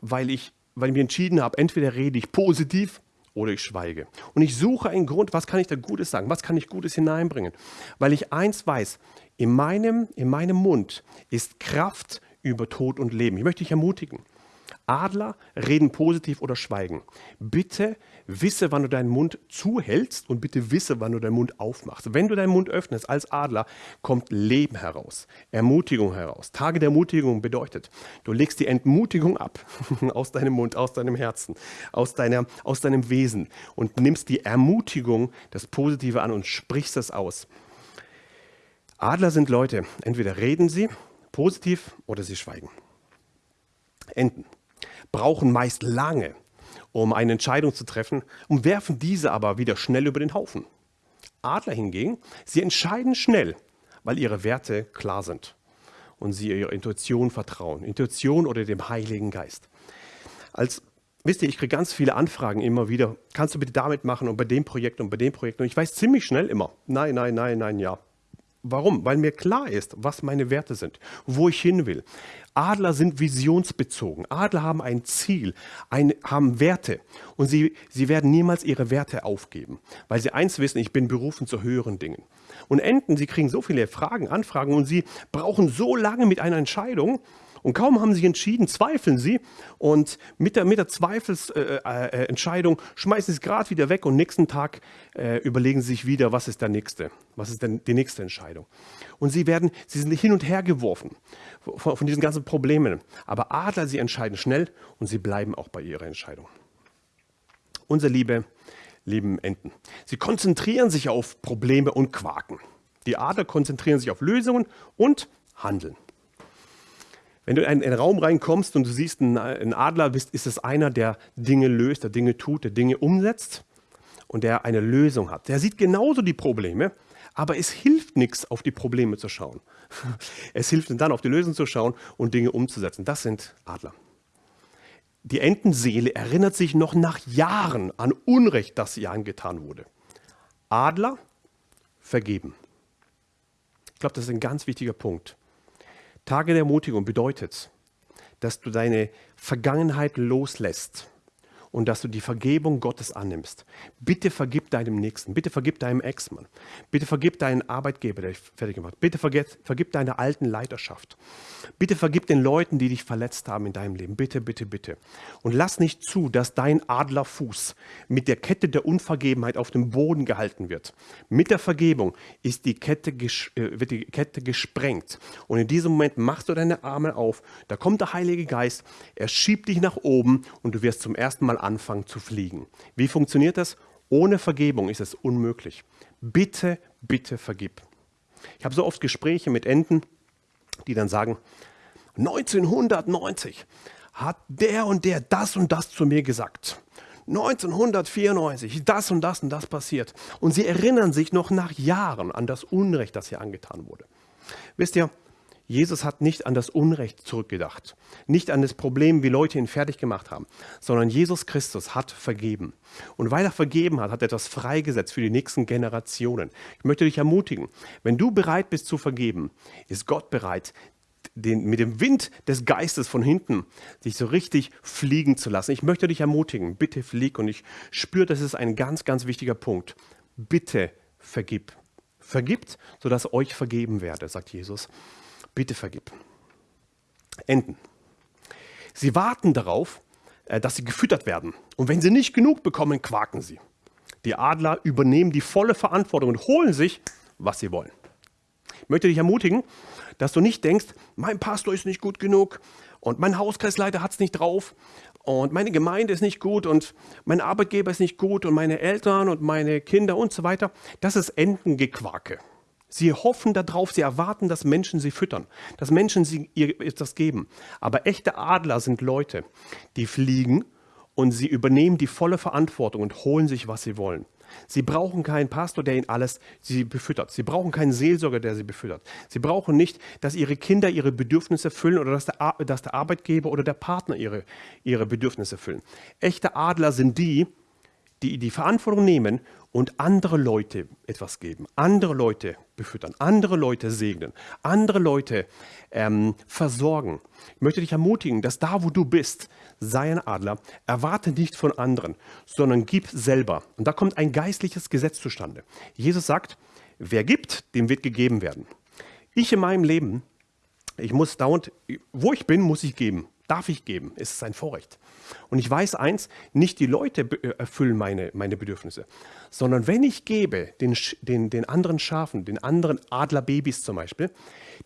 weil ich, weil ich mir entschieden habe, entweder rede ich positiv oder ich schweige. Und ich suche einen Grund, was kann ich da Gutes sagen, was kann ich Gutes hineinbringen. Weil ich eins weiß, in meinem, in meinem Mund ist Kraft über Tod und Leben. Ich möchte dich ermutigen. Adler reden positiv oder schweigen. Bitte wisse, wann du deinen Mund zuhältst und bitte wisse, wann du deinen Mund aufmachst. Wenn du deinen Mund öffnest als Adler, kommt Leben heraus, Ermutigung heraus. Tage der Ermutigung bedeutet, du legst die Entmutigung ab aus deinem Mund, aus deinem Herzen, aus, deiner, aus deinem Wesen und nimmst die Ermutigung, das Positive an und sprichst es aus. Adler sind Leute, entweder reden sie positiv oder sie schweigen. Enten brauchen meist lange, um eine Entscheidung zu treffen und werfen diese aber wieder schnell über den Haufen. Adler hingegen, sie entscheiden schnell, weil ihre Werte klar sind und sie ihrer Intuition vertrauen. Intuition oder dem Heiligen Geist. Als Wisst ihr, ich kriege ganz viele Anfragen immer wieder. Kannst du bitte damit machen und bei dem Projekt und bei dem Projekt? Und ich weiß ziemlich schnell immer, nein, nein, nein, nein, ja. Warum? Weil mir klar ist, was meine Werte sind, wo ich hin will. Adler sind visionsbezogen. Adler haben ein Ziel, ein, haben Werte und sie, sie werden niemals ihre Werte aufgeben, weil sie eins wissen, ich bin berufen zu höheren Dingen. Und Enten, sie kriegen so viele Fragen, Anfragen und sie brauchen so lange mit einer Entscheidung, und kaum haben sie sich entschieden, zweifeln sie und mit der, mit der Zweifelsentscheidung äh, äh, schmeißen sie es gerade wieder weg und nächsten Tag äh, überlegen sie sich wieder, was ist der nächste, was ist denn die nächste Entscheidung. Und sie werden, sie sind hin und her geworfen von, von diesen ganzen Problemen. Aber Adler, sie entscheiden schnell und sie bleiben auch bei ihrer Entscheidung. Unsere Liebe, lieben Enten. Sie konzentrieren sich auf Probleme und Quaken. Die Adler konzentrieren sich auf Lösungen und Handeln. Wenn du in einen Raum reinkommst und du siehst einen Adler, ist es einer, der Dinge löst, der Dinge tut, der Dinge umsetzt und der eine Lösung hat. Der sieht genauso die Probleme, aber es hilft nichts, auf die Probleme zu schauen. Es hilft dann, auf die Lösung zu schauen und Dinge umzusetzen. Das sind Adler. Die Entenseele erinnert sich noch nach Jahren an Unrecht, das ihr angetan wurde. Adler vergeben. Ich glaube, das ist ein ganz wichtiger Punkt. Tage der Ermutigung bedeutet, dass du deine Vergangenheit loslässt und dass du die Vergebung Gottes annimmst. Bitte vergib deinem Nächsten, bitte vergib deinem Ex-Mann, bitte vergib deinen Arbeitgeber, der dich fertig gemacht hat, bitte vergib, vergib deiner alten Leiterschaft, bitte vergib den Leuten, die dich verletzt haben in deinem Leben, bitte, bitte, bitte. Und lass nicht zu, dass dein Adlerfuß mit der Kette der Unvergebenheit auf dem Boden gehalten wird. Mit der Vergebung ist die Kette, äh, wird die Kette gesprengt. Und in diesem Moment machst du deine Arme auf, da kommt der Heilige Geist, er schiebt dich nach oben und du wirst zum ersten Mal anfangen zu fliegen. Wie funktioniert das? Ohne Vergebung ist es unmöglich. Bitte, bitte vergib. Ich habe so oft Gespräche mit Enten, die dann sagen, 1990 hat der und der das und das zu mir gesagt. 1994 das und das und das passiert. Und sie erinnern sich noch nach Jahren an das Unrecht, das hier angetan wurde. Wisst ihr, Jesus hat nicht an das Unrecht zurückgedacht, nicht an das Problem, wie Leute ihn fertig gemacht haben, sondern Jesus Christus hat vergeben. Und weil er vergeben hat, hat er etwas freigesetzt für die nächsten Generationen. Ich möchte dich ermutigen, wenn du bereit bist zu vergeben, ist Gott bereit, den, mit dem Wind des Geistes von hinten dich so richtig fliegen zu lassen. Ich möchte dich ermutigen, bitte flieg und ich spüre, das ist ein ganz, ganz wichtiger Punkt. Bitte vergib. Vergibt, sodass euch vergeben werde, sagt Jesus. Bitte vergib. Enten. Sie warten darauf, äh, dass sie gefüttert werden. Und wenn sie nicht genug bekommen, quaken sie. Die Adler übernehmen die volle Verantwortung und holen sich, was sie wollen. Ich möchte dich ermutigen, dass du nicht denkst, mein Pastor ist nicht gut genug und mein Hauskreisleiter hat es nicht drauf und meine Gemeinde ist nicht gut und mein Arbeitgeber ist nicht gut und meine Eltern und meine Kinder und so weiter. Das ist Entengequake. Sie hoffen darauf, sie erwarten, dass Menschen sie füttern, dass Menschen sie ihr etwas geben. Aber echte Adler sind Leute, die fliegen und sie übernehmen die volle Verantwortung und holen sich, was sie wollen. Sie brauchen keinen Pastor, der ihnen alles sie befüttert. Sie brauchen keinen Seelsorger, der sie befüttert. Sie brauchen nicht, dass ihre Kinder ihre Bedürfnisse füllen oder dass der, dass der Arbeitgeber oder der Partner ihre, ihre Bedürfnisse füllen. Echte Adler sind die, die die Verantwortung nehmen und andere Leute etwas geben, andere Leute befüttern, andere Leute segnen, andere Leute ähm, versorgen. Ich möchte dich ermutigen, dass da, wo du bist, sei ein Adler, erwarte nicht von anderen, sondern gib selber. Und da kommt ein geistliches Gesetz zustande. Jesus sagt, wer gibt, dem wird gegeben werden. Ich in meinem Leben, ich muss dauernd, wo ich bin, muss ich geben. Darf ich geben? Es ist ein Vorrecht. Und ich weiß eins, nicht die Leute äh, erfüllen meine, meine Bedürfnisse, sondern wenn ich gebe den, den, den anderen Schafen, den anderen Adlerbabys zum Beispiel,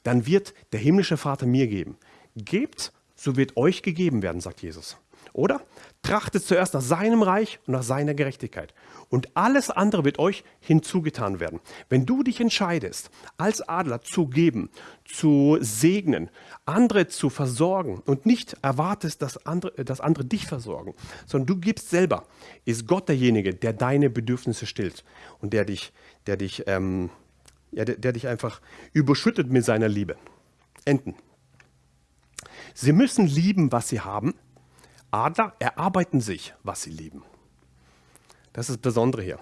dann wird der himmlische Vater mir geben. Gebt, so wird euch gegeben werden, sagt Jesus. Oder? Trachtet zuerst nach seinem Reich und nach seiner Gerechtigkeit. Und alles andere wird euch hinzugetan werden. Wenn du dich entscheidest, als Adler zu geben, zu segnen, andere zu versorgen und nicht erwartest, dass andere, dass andere dich versorgen, sondern du gibst selber, ist Gott derjenige, der deine Bedürfnisse stillt und der dich, der dich, ähm, ja, der, der dich einfach überschüttet mit seiner Liebe. Enten. Sie müssen lieben, was sie haben Adler erarbeiten sich, was sie lieben. Das ist das Besondere hier.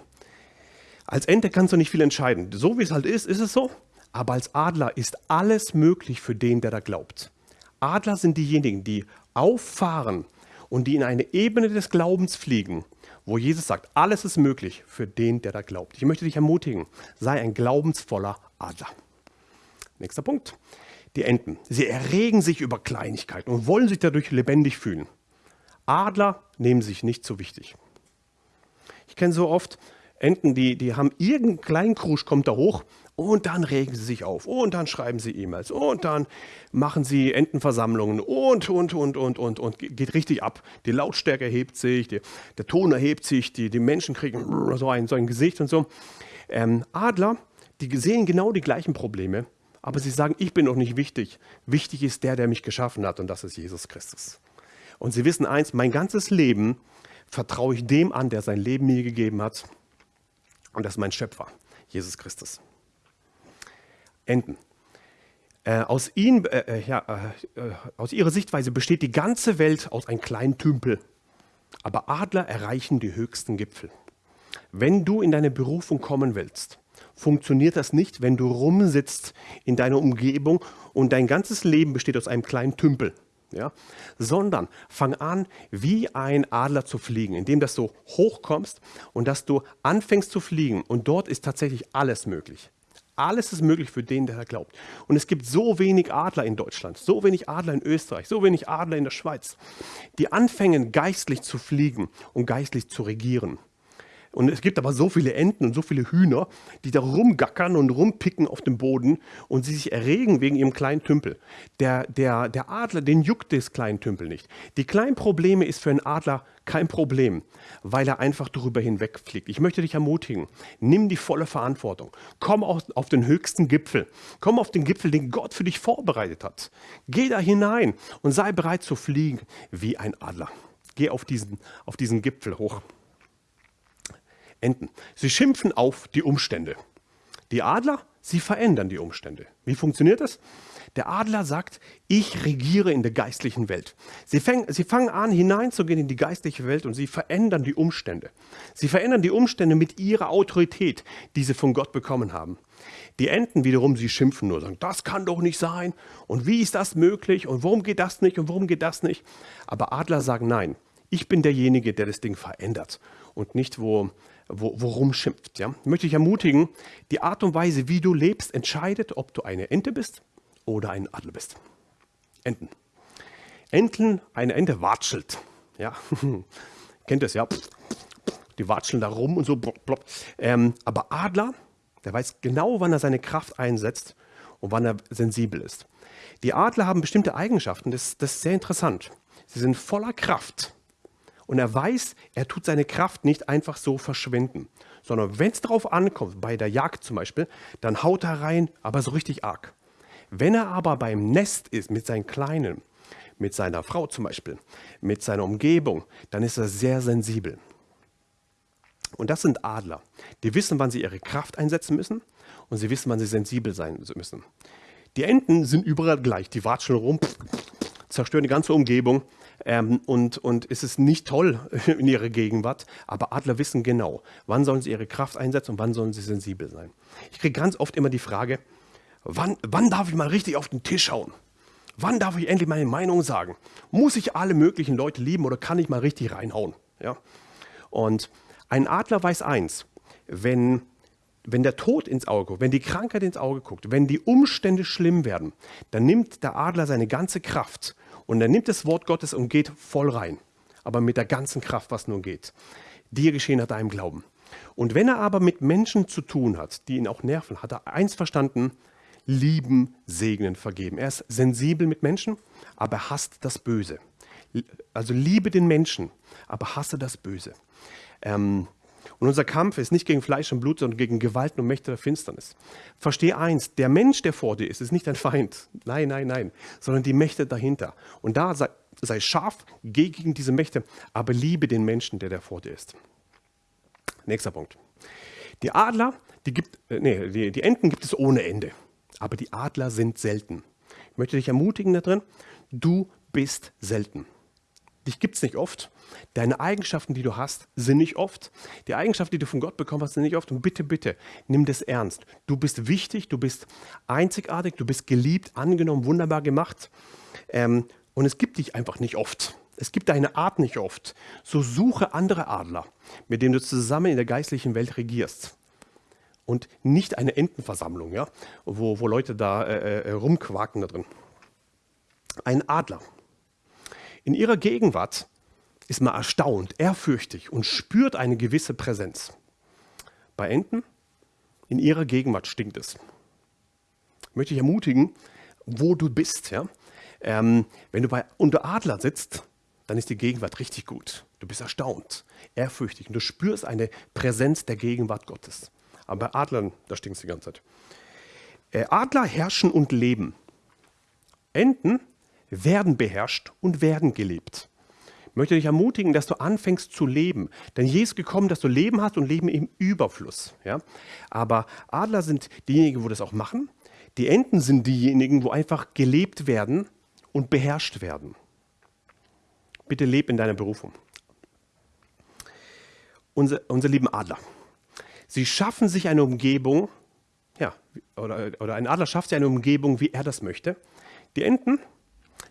Als Ente kannst du nicht viel entscheiden. So wie es halt ist, ist es so. Aber als Adler ist alles möglich für den, der da glaubt. Adler sind diejenigen, die auffahren und die in eine Ebene des Glaubens fliegen, wo Jesus sagt, alles ist möglich für den, der da glaubt. Ich möchte dich ermutigen, sei ein glaubensvoller Adler. Nächster Punkt. Die Enten. Sie erregen sich über Kleinigkeiten und wollen sich dadurch lebendig fühlen. Adler nehmen sich nicht so wichtig. Ich kenne so oft Enten, die, die haben irgendeinen kleinen Krusch, kommt da hoch und dann regen sie sich auf und dann schreiben sie E-Mails und dann machen sie Entenversammlungen und, und, und, und, und, und, geht richtig ab. Die Lautstärke erhebt sich, die, der Ton erhebt sich, die, die Menschen kriegen so ein, so ein Gesicht und so. Ähm, Adler, die sehen genau die gleichen Probleme, aber sie sagen, ich bin noch nicht wichtig. Wichtig ist der, der mich geschaffen hat und das ist Jesus Christus. Und sie wissen eins, mein ganzes Leben vertraue ich dem an, der sein Leben mir gegeben hat. Und das ist mein Schöpfer, Jesus Christus. Enten. Äh, aus, ihnen, äh, äh ja, äh, äh, aus ihrer Sichtweise besteht die ganze Welt aus einem kleinen Tümpel. Aber Adler erreichen die höchsten Gipfel. Wenn du in deine Berufung kommen willst, funktioniert das nicht, wenn du rumsitzt in deiner Umgebung und dein ganzes Leben besteht aus einem kleinen Tümpel. Ja, sondern fang an, wie ein Adler zu fliegen, indem dass du hochkommst und dass du anfängst zu fliegen. Und dort ist tatsächlich alles möglich. Alles ist möglich für den, der da glaubt. Und es gibt so wenig Adler in Deutschland, so wenig Adler in Österreich, so wenig Adler in der Schweiz, die anfangen geistlich zu fliegen und geistlich zu regieren. Und es gibt aber so viele Enten und so viele Hühner, die da rumgackern und rumpicken auf dem Boden und sie sich erregen wegen ihrem kleinen Tümpel. Der, der, der Adler, den juckt das kleinen Tümpel nicht. Die kleinen Probleme ist für einen Adler kein Problem, weil er einfach darüber hinwegfliegt. Ich möchte dich ermutigen, nimm die volle Verantwortung. Komm auf, auf den höchsten Gipfel. Komm auf den Gipfel, den Gott für dich vorbereitet hat. Geh da hinein und sei bereit zu fliegen wie ein Adler. Geh auf diesen, auf diesen Gipfel hoch. Enten. Sie schimpfen auf die Umstände. Die Adler, sie verändern die Umstände. Wie funktioniert das? Der Adler sagt, ich regiere in der geistlichen Welt. Sie, fäng, sie fangen an, hineinzugehen in die geistliche Welt und sie verändern die Umstände. Sie verändern die Umstände mit ihrer Autorität, die sie von Gott bekommen haben. Die Enten wiederum, sie schimpfen nur, sagen, das kann doch nicht sein und wie ist das möglich und warum geht das nicht und warum geht das nicht. Aber Adler sagen, nein, ich bin derjenige, der das Ding verändert und nicht, wo wo, worum schimpft. Ja? Ich möchte dich ermutigen, die Art und Weise, wie du lebst, entscheidet, ob du eine Ente bist oder ein Adler bist. Enten. Enten, eine Ente watschelt. Ja? Kennt es ja? Die watscheln da rum und so. Blop, blop. Ähm, aber Adler, der weiß genau, wann er seine Kraft einsetzt und wann er sensibel ist. Die Adler haben bestimmte Eigenschaften, das, das ist sehr interessant. Sie sind voller Kraft und er weiß, er tut seine Kraft nicht einfach so verschwenden, sondern wenn es darauf ankommt, bei der Jagd zum Beispiel, dann haut er rein, aber so richtig arg. Wenn er aber beim Nest ist mit seinen Kleinen, mit seiner Frau zum Beispiel, mit seiner Umgebung, dann ist er sehr sensibel. Und das sind Adler. Die wissen, wann sie ihre Kraft einsetzen müssen und sie wissen, wann sie sensibel sein müssen. Die Enten sind überall gleich. Die watscheln rum, zerstören die ganze Umgebung ähm, und, und es ist nicht toll in ihrer Gegenwart, aber Adler wissen genau, wann sollen sie ihre Kraft einsetzen und wann sollen sie sensibel sein. Ich kriege ganz oft immer die Frage, wann, wann darf ich mal richtig auf den Tisch hauen? Wann darf ich endlich meine Meinung sagen? Muss ich alle möglichen Leute lieben oder kann ich mal richtig reinhauen? Ja? Und ein Adler weiß eins, wenn, wenn der Tod ins Auge guckt, wenn die Krankheit ins Auge guckt, wenn die Umstände schlimm werden, dann nimmt der Adler seine ganze Kraft und er nimmt das Wort Gottes und geht voll rein, aber mit der ganzen Kraft, was nun geht. Dir geschehen nach deinem Glauben. Und wenn er aber mit Menschen zu tun hat, die ihn auch nerven, hat er eins verstanden, lieben, segnen, vergeben. Er ist sensibel mit Menschen, aber er hasst das Böse. Also liebe den Menschen, aber hasse das Böse. Ähm, und unser Kampf ist nicht gegen Fleisch und Blut, sondern gegen Gewalten und Mächte der Finsternis. Verstehe eins, der Mensch, der vor dir ist, ist nicht dein Feind. Nein, nein, nein, sondern die Mächte dahinter. Und da sei, sei scharf gegen diese Mächte, aber liebe den Menschen, der da vor dir ist. Nächster Punkt. Die Adler, die, gibt, äh, nee, die, die Enten gibt es ohne Ende, aber die Adler sind selten. Ich möchte dich ermutigen da drin, du bist selten. Dich gibt es nicht oft. Deine Eigenschaften, die du hast, sind nicht oft. Die Eigenschaften, die du von Gott bekommen hast, sind nicht oft. Und bitte, bitte, nimm das ernst. Du bist wichtig, du bist einzigartig, du bist geliebt, angenommen, wunderbar gemacht. Ähm, und es gibt dich einfach nicht oft. Es gibt deine Art nicht oft. So suche andere Adler, mit denen du zusammen in der geistlichen Welt regierst. Und nicht eine Entenversammlung, ja, wo, wo Leute da äh, äh, rumquaken da drin. Ein Adler, in ihrer Gegenwart ist man erstaunt, ehrfürchtig und spürt eine gewisse Präsenz. Bei Enten, in ihrer Gegenwart stinkt es. Ich möchte dich ermutigen, wo du bist. Ja? Ähm, wenn du bei, unter Adler sitzt, dann ist die Gegenwart richtig gut. Du bist erstaunt, ehrfürchtig und du spürst eine Präsenz der Gegenwart Gottes. Aber bei Adlern, da stinkt es die ganze Zeit. Äh, Adler herrschen und leben. Enten werden beherrscht und werden gelebt. Ich möchte dich ermutigen, dass du anfängst zu leben. Denn Jesus ist gekommen, dass du Leben hast und Leben im Überfluss. Ja? Aber Adler sind diejenigen, wo das auch machen. Die Enten sind diejenigen, wo einfach gelebt werden und beherrscht werden. Bitte leb in deiner Berufung. Unser, unsere lieben Adler. Sie schaffen sich eine Umgebung, ja, oder, oder ein Adler schafft sich eine Umgebung, wie er das möchte. Die Enten,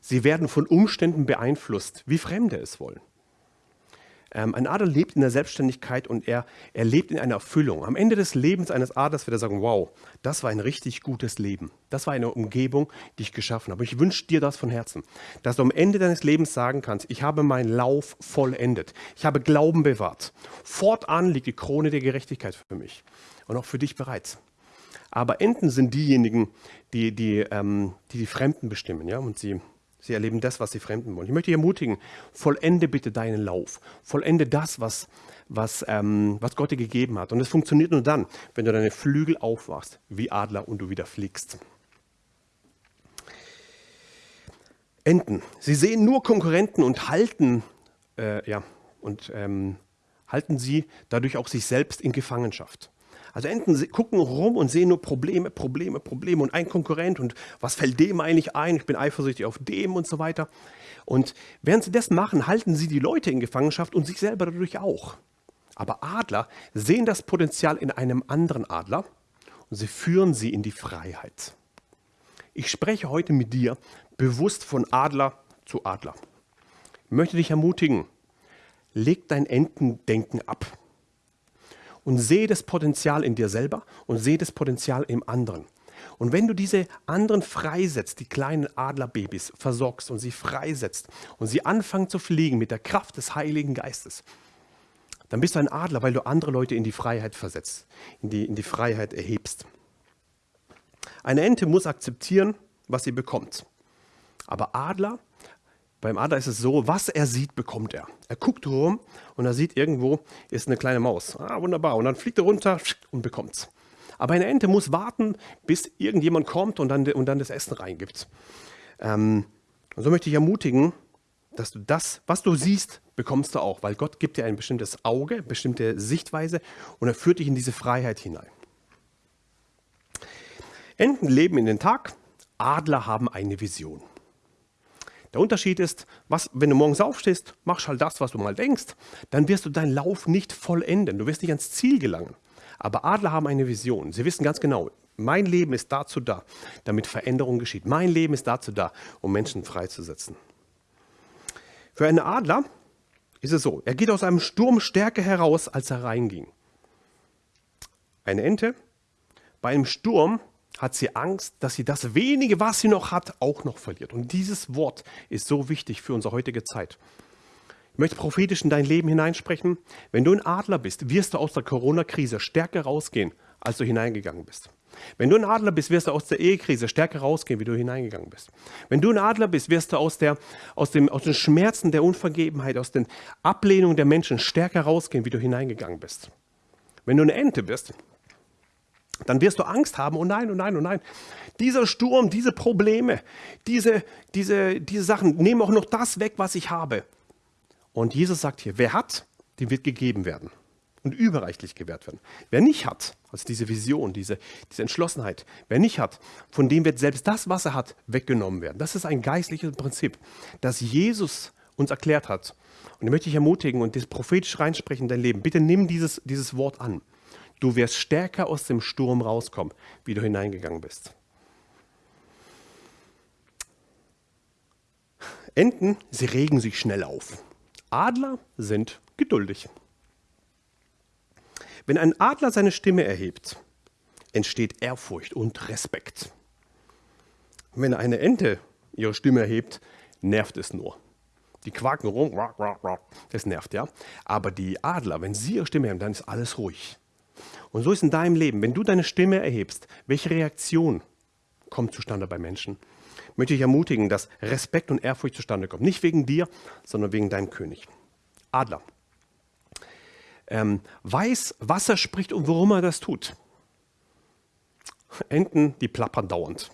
sie werden von Umständen beeinflusst, wie Fremde es wollen. Ähm, ein Adler lebt in der Selbstständigkeit und er, er lebt in einer Erfüllung. Am Ende des Lebens eines Adlers wird er sagen, wow, das war ein richtig gutes Leben. Das war eine Umgebung, die ich geschaffen habe. Ich wünsche dir das von Herzen, dass du am Ende deines Lebens sagen kannst, ich habe meinen Lauf vollendet. Ich habe Glauben bewahrt. Fortan liegt die Krone der Gerechtigkeit für mich und auch für dich bereits. Aber Enten sind diejenigen, die die, ähm, die, die Fremden bestimmen ja? und sie Sie erleben das, was die Fremden wollen. Ich möchte dich ermutigen, vollende bitte deinen Lauf. Vollende das, was, was, ähm, was Gott dir gegeben hat. Und es funktioniert nur dann, wenn du deine Flügel aufwachst, wie Adler, und du wieder fliegst. Enten. Sie sehen nur Konkurrenten und halten, äh, ja, und, ähm, halten sie dadurch auch sich selbst in Gefangenschaft. Also Enten gucken rum und sehen nur Probleme, Probleme, Probleme und ein Konkurrent und was fällt dem eigentlich ein? Ich bin eifersüchtig auf dem und so weiter. Und während sie das machen, halten sie die Leute in Gefangenschaft und sich selber dadurch auch. Aber Adler sehen das Potenzial in einem anderen Adler und sie führen sie in die Freiheit. Ich spreche heute mit dir bewusst von Adler zu Adler. Ich möchte dich ermutigen, leg dein Entendenken ab und sehe das Potenzial in dir selber und sehe das Potenzial im anderen. Und wenn du diese anderen freisetzt, die kleinen Adlerbabys versorgst und sie freisetzt und sie anfangen zu fliegen mit der Kraft des Heiligen Geistes, dann bist du ein Adler, weil du andere Leute in die Freiheit versetzt, in die, in die Freiheit erhebst. Eine Ente muss akzeptieren, was sie bekommt. Aber Adler beim Adler ist es so, was er sieht, bekommt er. Er guckt rum und er sieht irgendwo ist eine kleine Maus. Ah, wunderbar. Und dann fliegt er runter und bekommt es. Aber eine Ente muss warten, bis irgendjemand kommt und dann, und dann das Essen reingibt. Ähm, und so möchte ich ermutigen, dass du das, was du siehst, bekommst du auch, weil Gott gibt dir ein bestimmtes Auge, bestimmte Sichtweise und er führt dich in diese Freiheit hinein. Enten leben in den Tag, Adler haben eine Vision. Der Unterschied ist, was, wenn du morgens aufstehst, machst halt das, was du mal denkst, dann wirst du deinen Lauf nicht vollenden. Du wirst nicht ans Ziel gelangen. Aber Adler haben eine Vision. Sie wissen ganz genau, mein Leben ist dazu da, damit Veränderung geschieht. Mein Leben ist dazu da, um Menschen freizusetzen. Für einen Adler ist es so, er geht aus einem Sturm stärker heraus, als er reinging. Eine Ente, bei einem Sturm hat sie Angst, dass sie das wenige, was sie noch hat, auch noch verliert. Und dieses Wort ist so wichtig für unsere heutige Zeit. Ich möchte prophetisch in dein Leben hineinsprechen. Wenn du ein Adler bist, wirst du aus der Corona-Krise stärker rausgehen, als du hineingegangen bist. Wenn du ein Adler bist, wirst du aus der Ehekrise stärker rausgehen, wie du hineingegangen bist. Wenn du ein Adler bist, wirst du aus, der, aus, dem, aus den Schmerzen der Unvergebenheit, aus den Ablehnungen der Menschen stärker rausgehen, wie du hineingegangen bist. Wenn du eine Ente bist, dann wirst du Angst haben, oh nein, oh nein, oh nein. Dieser Sturm, diese Probleme, diese, diese, diese Sachen nehmen auch noch das weg, was ich habe. Und Jesus sagt hier, wer hat, dem wird gegeben werden und überreichlich gewährt werden. Wer nicht hat, also diese Vision, diese, diese Entschlossenheit, wer nicht hat, von dem wird selbst das, was er hat, weggenommen werden. Das ist ein geistliches Prinzip, das Jesus uns erklärt hat. Und ich möchte dich ermutigen und das prophetisch reinsprechen in dein Leben. Bitte nimm dieses, dieses Wort an. Du wirst stärker aus dem Sturm rauskommen, wie du hineingegangen bist. Enten, sie regen sich schnell auf. Adler sind geduldig. Wenn ein Adler seine Stimme erhebt, entsteht Ehrfurcht und Respekt. Wenn eine Ente ihre Stimme erhebt, nervt es nur. Die quaken rum, das nervt ja. Aber die Adler, wenn sie ihre Stimme erheben, dann ist alles ruhig. Und so ist in deinem Leben, wenn du deine Stimme erhebst, welche Reaktion kommt zustande bei Menschen? Möchte ich ermutigen, dass Respekt und Ehrfurcht zustande kommt. Nicht wegen dir, sondern wegen deinem König. Adler. Ähm, weiß, was er spricht und warum er das tut. Enten, die plappern dauernd.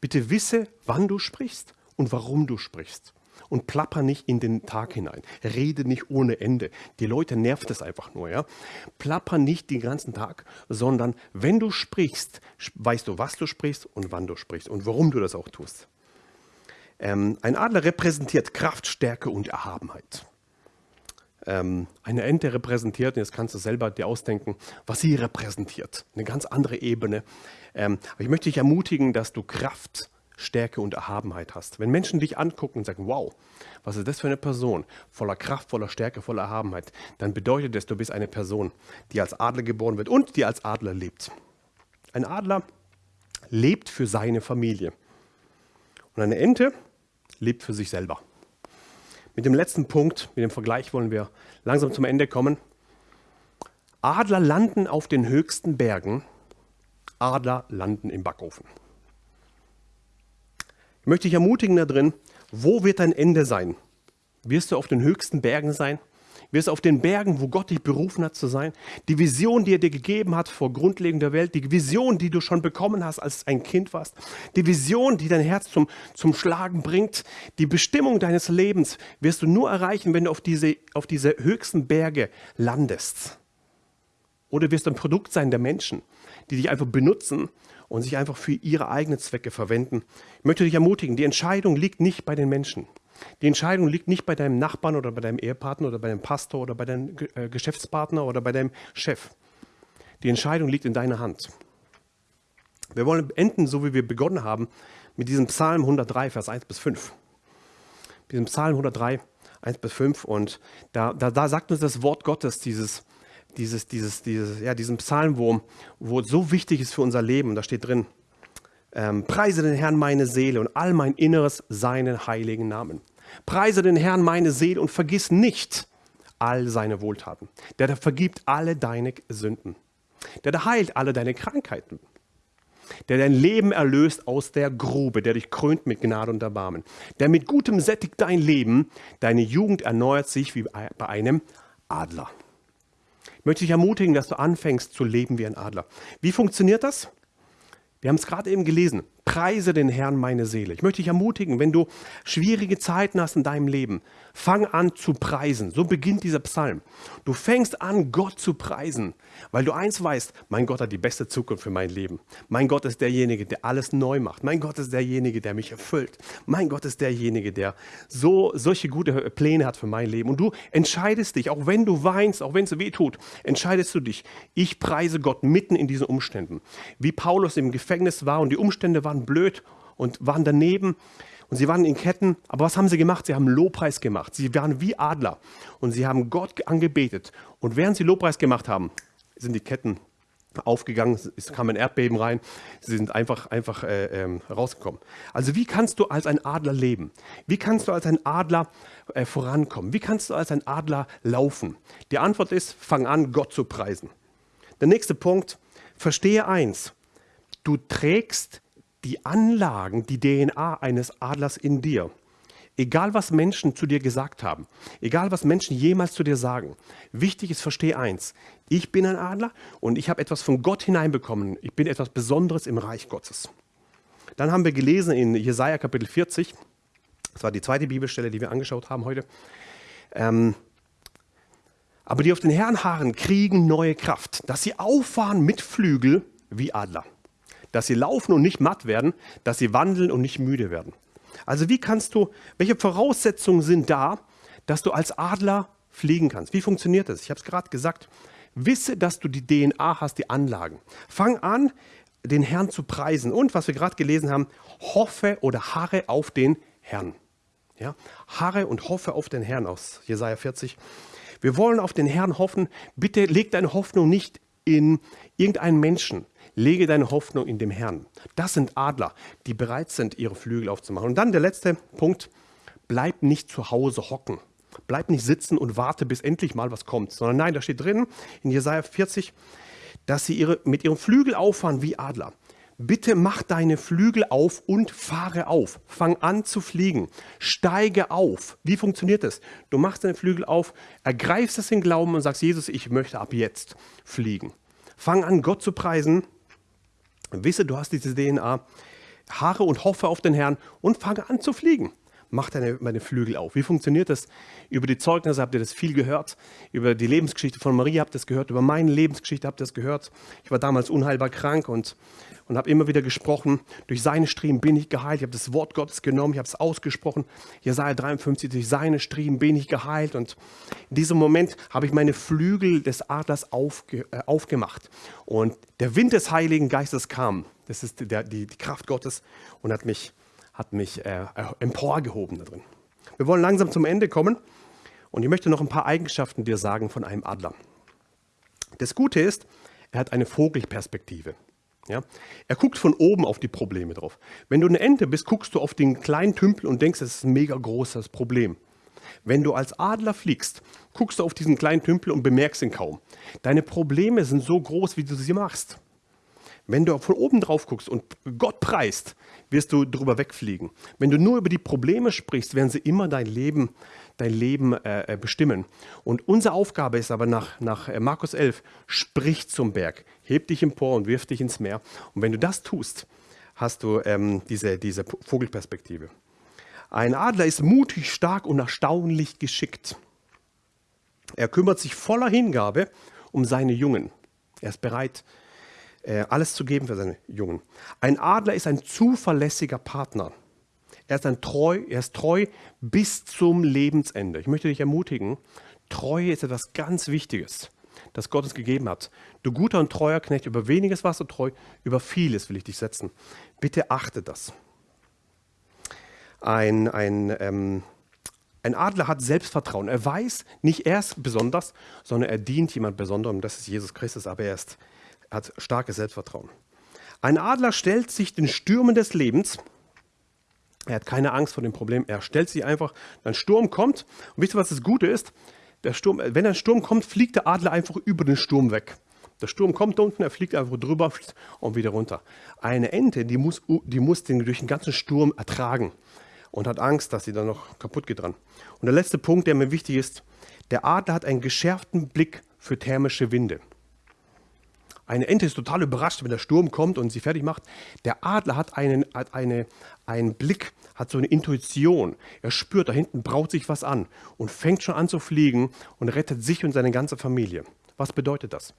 Bitte wisse, wann du sprichst und warum du sprichst und plapper nicht in den Tag hinein. Rede nicht ohne Ende. Die Leute nervt es einfach nur. Ja? Plapper nicht den ganzen Tag, sondern wenn du sprichst, weißt du, was du sprichst und wann du sprichst und warum du das auch tust. Ähm, ein Adler repräsentiert Kraft, Stärke und Erhabenheit. Ähm, eine Ente repräsentiert, jetzt kannst du selber dir ausdenken, was sie repräsentiert. Eine ganz andere Ebene. Ähm, aber ich möchte dich ermutigen, dass du Kraft, Stärke und Erhabenheit hast. Wenn Menschen dich angucken und sagen, wow, was ist das für eine Person, voller Kraft, voller Stärke, voller Erhabenheit, dann bedeutet das, du bist eine Person, die als Adler geboren wird und die als Adler lebt. Ein Adler lebt für seine Familie. Und eine Ente lebt für sich selber. Mit dem letzten Punkt, mit dem Vergleich wollen wir langsam zum Ende kommen. Adler landen auf den höchsten Bergen, Adler landen im Backofen. Ich möchte dich ermutigen da drin, wo wird dein Ende sein? Wirst du auf den höchsten Bergen sein? Wirst du auf den Bergen, wo Gott dich berufen hat zu sein? Die Vision, die er dir gegeben hat vor Grundlegung der Welt, die Vision, die du schon bekommen hast, als ein Kind warst, die Vision, die dein Herz zum, zum Schlagen bringt, die Bestimmung deines Lebens wirst du nur erreichen, wenn du auf diese, auf diese höchsten Berge landest. Oder wirst du ein Produkt sein der Menschen, die dich einfach benutzen und sich einfach für ihre eigenen Zwecke verwenden. Ich möchte dich ermutigen, die Entscheidung liegt nicht bei den Menschen. Die Entscheidung liegt nicht bei deinem Nachbarn oder bei deinem Ehepartner oder bei deinem Pastor oder bei deinem äh, Geschäftspartner oder bei deinem Chef. Die Entscheidung liegt in deiner Hand. Wir wollen enden, so wie wir begonnen haben, mit diesem Psalm 103, Vers 1 bis 5. Mit diesem Psalm 103, 1 bis 5. Und da, da, da sagt uns das Wort Gottes, dieses, dieses, dieses, dieses, ja, diesen Psalm, wo, so wichtig ist für unser Leben. Da steht drin, ähm, preise den Herrn meine Seele und all mein Inneres seinen heiligen Namen. Preise den Herrn meine Seele und vergiss nicht all seine Wohltaten. Der da vergibt alle deine Sünden. Der da heilt alle deine Krankheiten. Der dein Leben erlöst aus der Grube, der dich krönt mit Gnade und Erbarmen. Der mit Gutem sättigt dein Leben, deine Jugend erneuert sich wie bei einem Adler. Ich möchte dich ermutigen, dass du anfängst zu leben wie ein Adler. Wie funktioniert das? Wir haben es gerade eben gelesen. Preise den Herrn meine Seele. Ich möchte dich ermutigen, wenn du schwierige Zeiten hast in deinem Leben, fang an zu preisen. So beginnt dieser Psalm. Du fängst an, Gott zu preisen, weil du eins weißt, mein Gott hat die beste Zukunft für mein Leben. Mein Gott ist derjenige, der alles neu macht. Mein Gott ist derjenige, der mich erfüllt. Mein Gott ist derjenige, der so solche gute Pläne hat für mein Leben. Und du entscheidest dich, auch wenn du weinst, auch wenn es weh tut, entscheidest du dich. Ich preise Gott mitten in diesen Umständen. Wie Paulus im Gefängnis war und die Umstände waren blöd und waren daneben und sie waren in Ketten. Aber was haben sie gemacht? Sie haben Lobpreis gemacht. Sie waren wie Adler und sie haben Gott angebetet. Und während sie Lobpreis gemacht haben, sind die Ketten aufgegangen, es kam ein Erdbeben rein, sie sind einfach, einfach äh, ähm, rausgekommen. Also wie kannst du als ein Adler leben? Wie kannst du als ein Adler äh, vorankommen? Wie kannst du als ein Adler laufen? Die Antwort ist, fang an, Gott zu preisen. Der nächste Punkt, verstehe eins, du trägst die Anlagen, die DNA eines Adlers in dir. Egal was Menschen zu dir gesagt haben, egal was Menschen jemals zu dir sagen, wichtig ist, verstehe eins, ich bin ein Adler und ich habe etwas von Gott hineinbekommen, ich bin etwas Besonderes im Reich Gottes. Dann haben wir gelesen in Jesaja Kapitel 40, das war die zweite Bibelstelle, die wir angeschaut haben heute, ähm, aber die auf den Herrn harren, kriegen neue Kraft, dass sie auffahren mit Flügel wie Adler dass sie laufen und nicht matt werden, dass sie wandeln und nicht müde werden. Also wie kannst du, welche Voraussetzungen sind da, dass du als Adler fliegen kannst? Wie funktioniert das? Ich habe es gerade gesagt. Wisse, dass du die DNA hast, die Anlagen. Fang an, den Herrn zu preisen. Und was wir gerade gelesen haben, hoffe oder harre auf den Herrn. Ja? Harre und hoffe auf den Herrn aus Jesaja 40. Wir wollen auf den Herrn hoffen. Bitte leg deine Hoffnung nicht in irgendeinen Menschen. Lege deine Hoffnung in dem Herrn. Das sind Adler, die bereit sind, ihre Flügel aufzumachen. Und dann der letzte Punkt, bleib nicht zu Hause hocken. Bleib nicht sitzen und warte, bis endlich mal was kommt, sondern nein, da steht drin in Jesaja 40, dass sie ihre, mit ihrem Flügel auffahren wie Adler. Bitte mach deine Flügel auf und fahre auf. Fang an zu fliegen. Steige auf. Wie funktioniert das? Du machst deine Flügel auf, ergreifst es in Glauben und sagst, Jesus, ich möchte ab jetzt fliegen. Fang an, Gott zu preisen Wisse, du hast diese DNA, haare und hoffe auf den Herrn und fange an zu fliegen. Mach deine, meine Flügel auf. Wie funktioniert das? Über die Zeugnisse habt ihr das viel gehört. Über die Lebensgeschichte von Maria habt ihr das gehört. Über meine Lebensgeschichte habt ihr das gehört. Ich war damals unheilbar krank und, und habe immer wieder gesprochen. Durch seine Striemen bin ich geheilt. Ich habe das Wort Gottes genommen, ich habe es ausgesprochen. Jesaja 53, durch seine Striemen bin ich geheilt. Und in diesem Moment habe ich meine Flügel des Adlers aufge, äh, aufgemacht. Und der Wind des Heiligen Geistes kam. Das ist der, die, die Kraft Gottes und hat mich hat mich äh, emporgehoben da drin. Wir wollen langsam zum Ende kommen und ich möchte noch ein paar Eigenschaften dir sagen von einem Adler. Das Gute ist, er hat eine Vogelperspektive. Ja? Er guckt von oben auf die Probleme drauf. Wenn du eine Ente bist, guckst du auf den kleinen Tümpel und denkst, es ist ein mega großes Problem. Wenn du als Adler fliegst, guckst du auf diesen kleinen Tümpel und bemerkst ihn kaum. Deine Probleme sind so groß, wie du sie machst. Wenn du von oben drauf guckst und Gott preist, wirst du drüber wegfliegen. Wenn du nur über die Probleme sprichst, werden sie immer dein Leben, dein Leben äh, äh bestimmen. Und unsere Aufgabe ist aber nach, nach äh, Markus 11, sprich zum Berg, heb dich empor und wirf dich ins Meer. Und wenn du das tust, hast du ähm, diese, diese Vogelperspektive. Ein Adler ist mutig, stark und erstaunlich geschickt. Er kümmert sich voller Hingabe um seine Jungen. Er ist bereit, äh, alles zu geben für seine Jungen. Ein Adler ist ein zuverlässiger Partner. Er ist, ein treu, er ist treu bis zum Lebensende. Ich möchte dich ermutigen, Treue ist etwas ganz Wichtiges, das Gott uns gegeben hat. Du guter und treuer Knecht, über weniges warst du treu, über vieles will ich dich setzen. Bitte achte das. Ein, ein, ähm, ein Adler hat Selbstvertrauen. Er weiß, nicht er ist besonders, sondern er dient jemand Besonderem. Das ist Jesus Christus, aber er ist, hat starkes Selbstvertrauen. Ein Adler stellt sich den Stürmen des Lebens. Er hat keine Angst vor dem Problem. Er stellt sich einfach, ein Sturm kommt. Und wisst ihr, was das Gute ist? Der Sturm, wenn ein Sturm kommt, fliegt der Adler einfach über den Sturm weg. Der Sturm kommt unten, er fliegt einfach drüber und wieder runter. Eine Ente, die muss, die muss den durch den ganzen Sturm ertragen und hat Angst, dass sie dann noch kaputt geht dran. Und der letzte Punkt, der mir wichtig ist, der Adler hat einen geschärften Blick für thermische Winde. Eine Ente ist total überrascht, wenn der Sturm kommt und sie fertig macht. Der Adler hat einen, hat eine, einen Blick, hat so eine Intuition. Er spürt, da hinten braut sich was an und fängt schon an zu fliegen und rettet sich und seine ganze Familie. Was bedeutet das?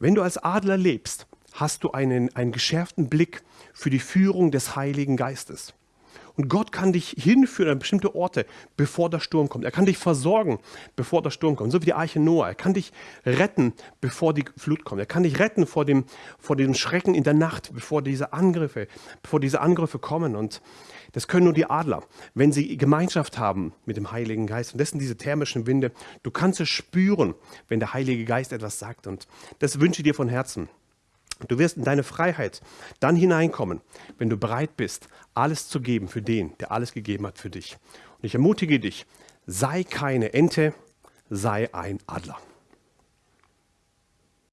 Wenn du als Adler lebst, hast du einen, einen geschärften Blick für die Führung des Heiligen Geistes. Und Gott kann dich hinführen an bestimmte Orte, bevor der Sturm kommt. Er kann dich versorgen, bevor der Sturm kommt. So wie die Arche Noah. Er kann dich retten, bevor die Flut kommt. Er kann dich retten vor dem, vor dem Schrecken in der Nacht, bevor diese Angriffe, bevor diese Angriffe kommen. Und das können nur die Adler, wenn sie Gemeinschaft haben mit dem Heiligen Geist. Und das sind diese thermischen Winde. Du kannst es spüren, wenn der Heilige Geist etwas sagt. Und das wünsche ich dir von Herzen. Du wirst in deine Freiheit dann hineinkommen, wenn du bereit bist, alles zu geben für den, der alles gegeben hat für dich. Und ich ermutige dich, sei keine Ente, sei ein Adler.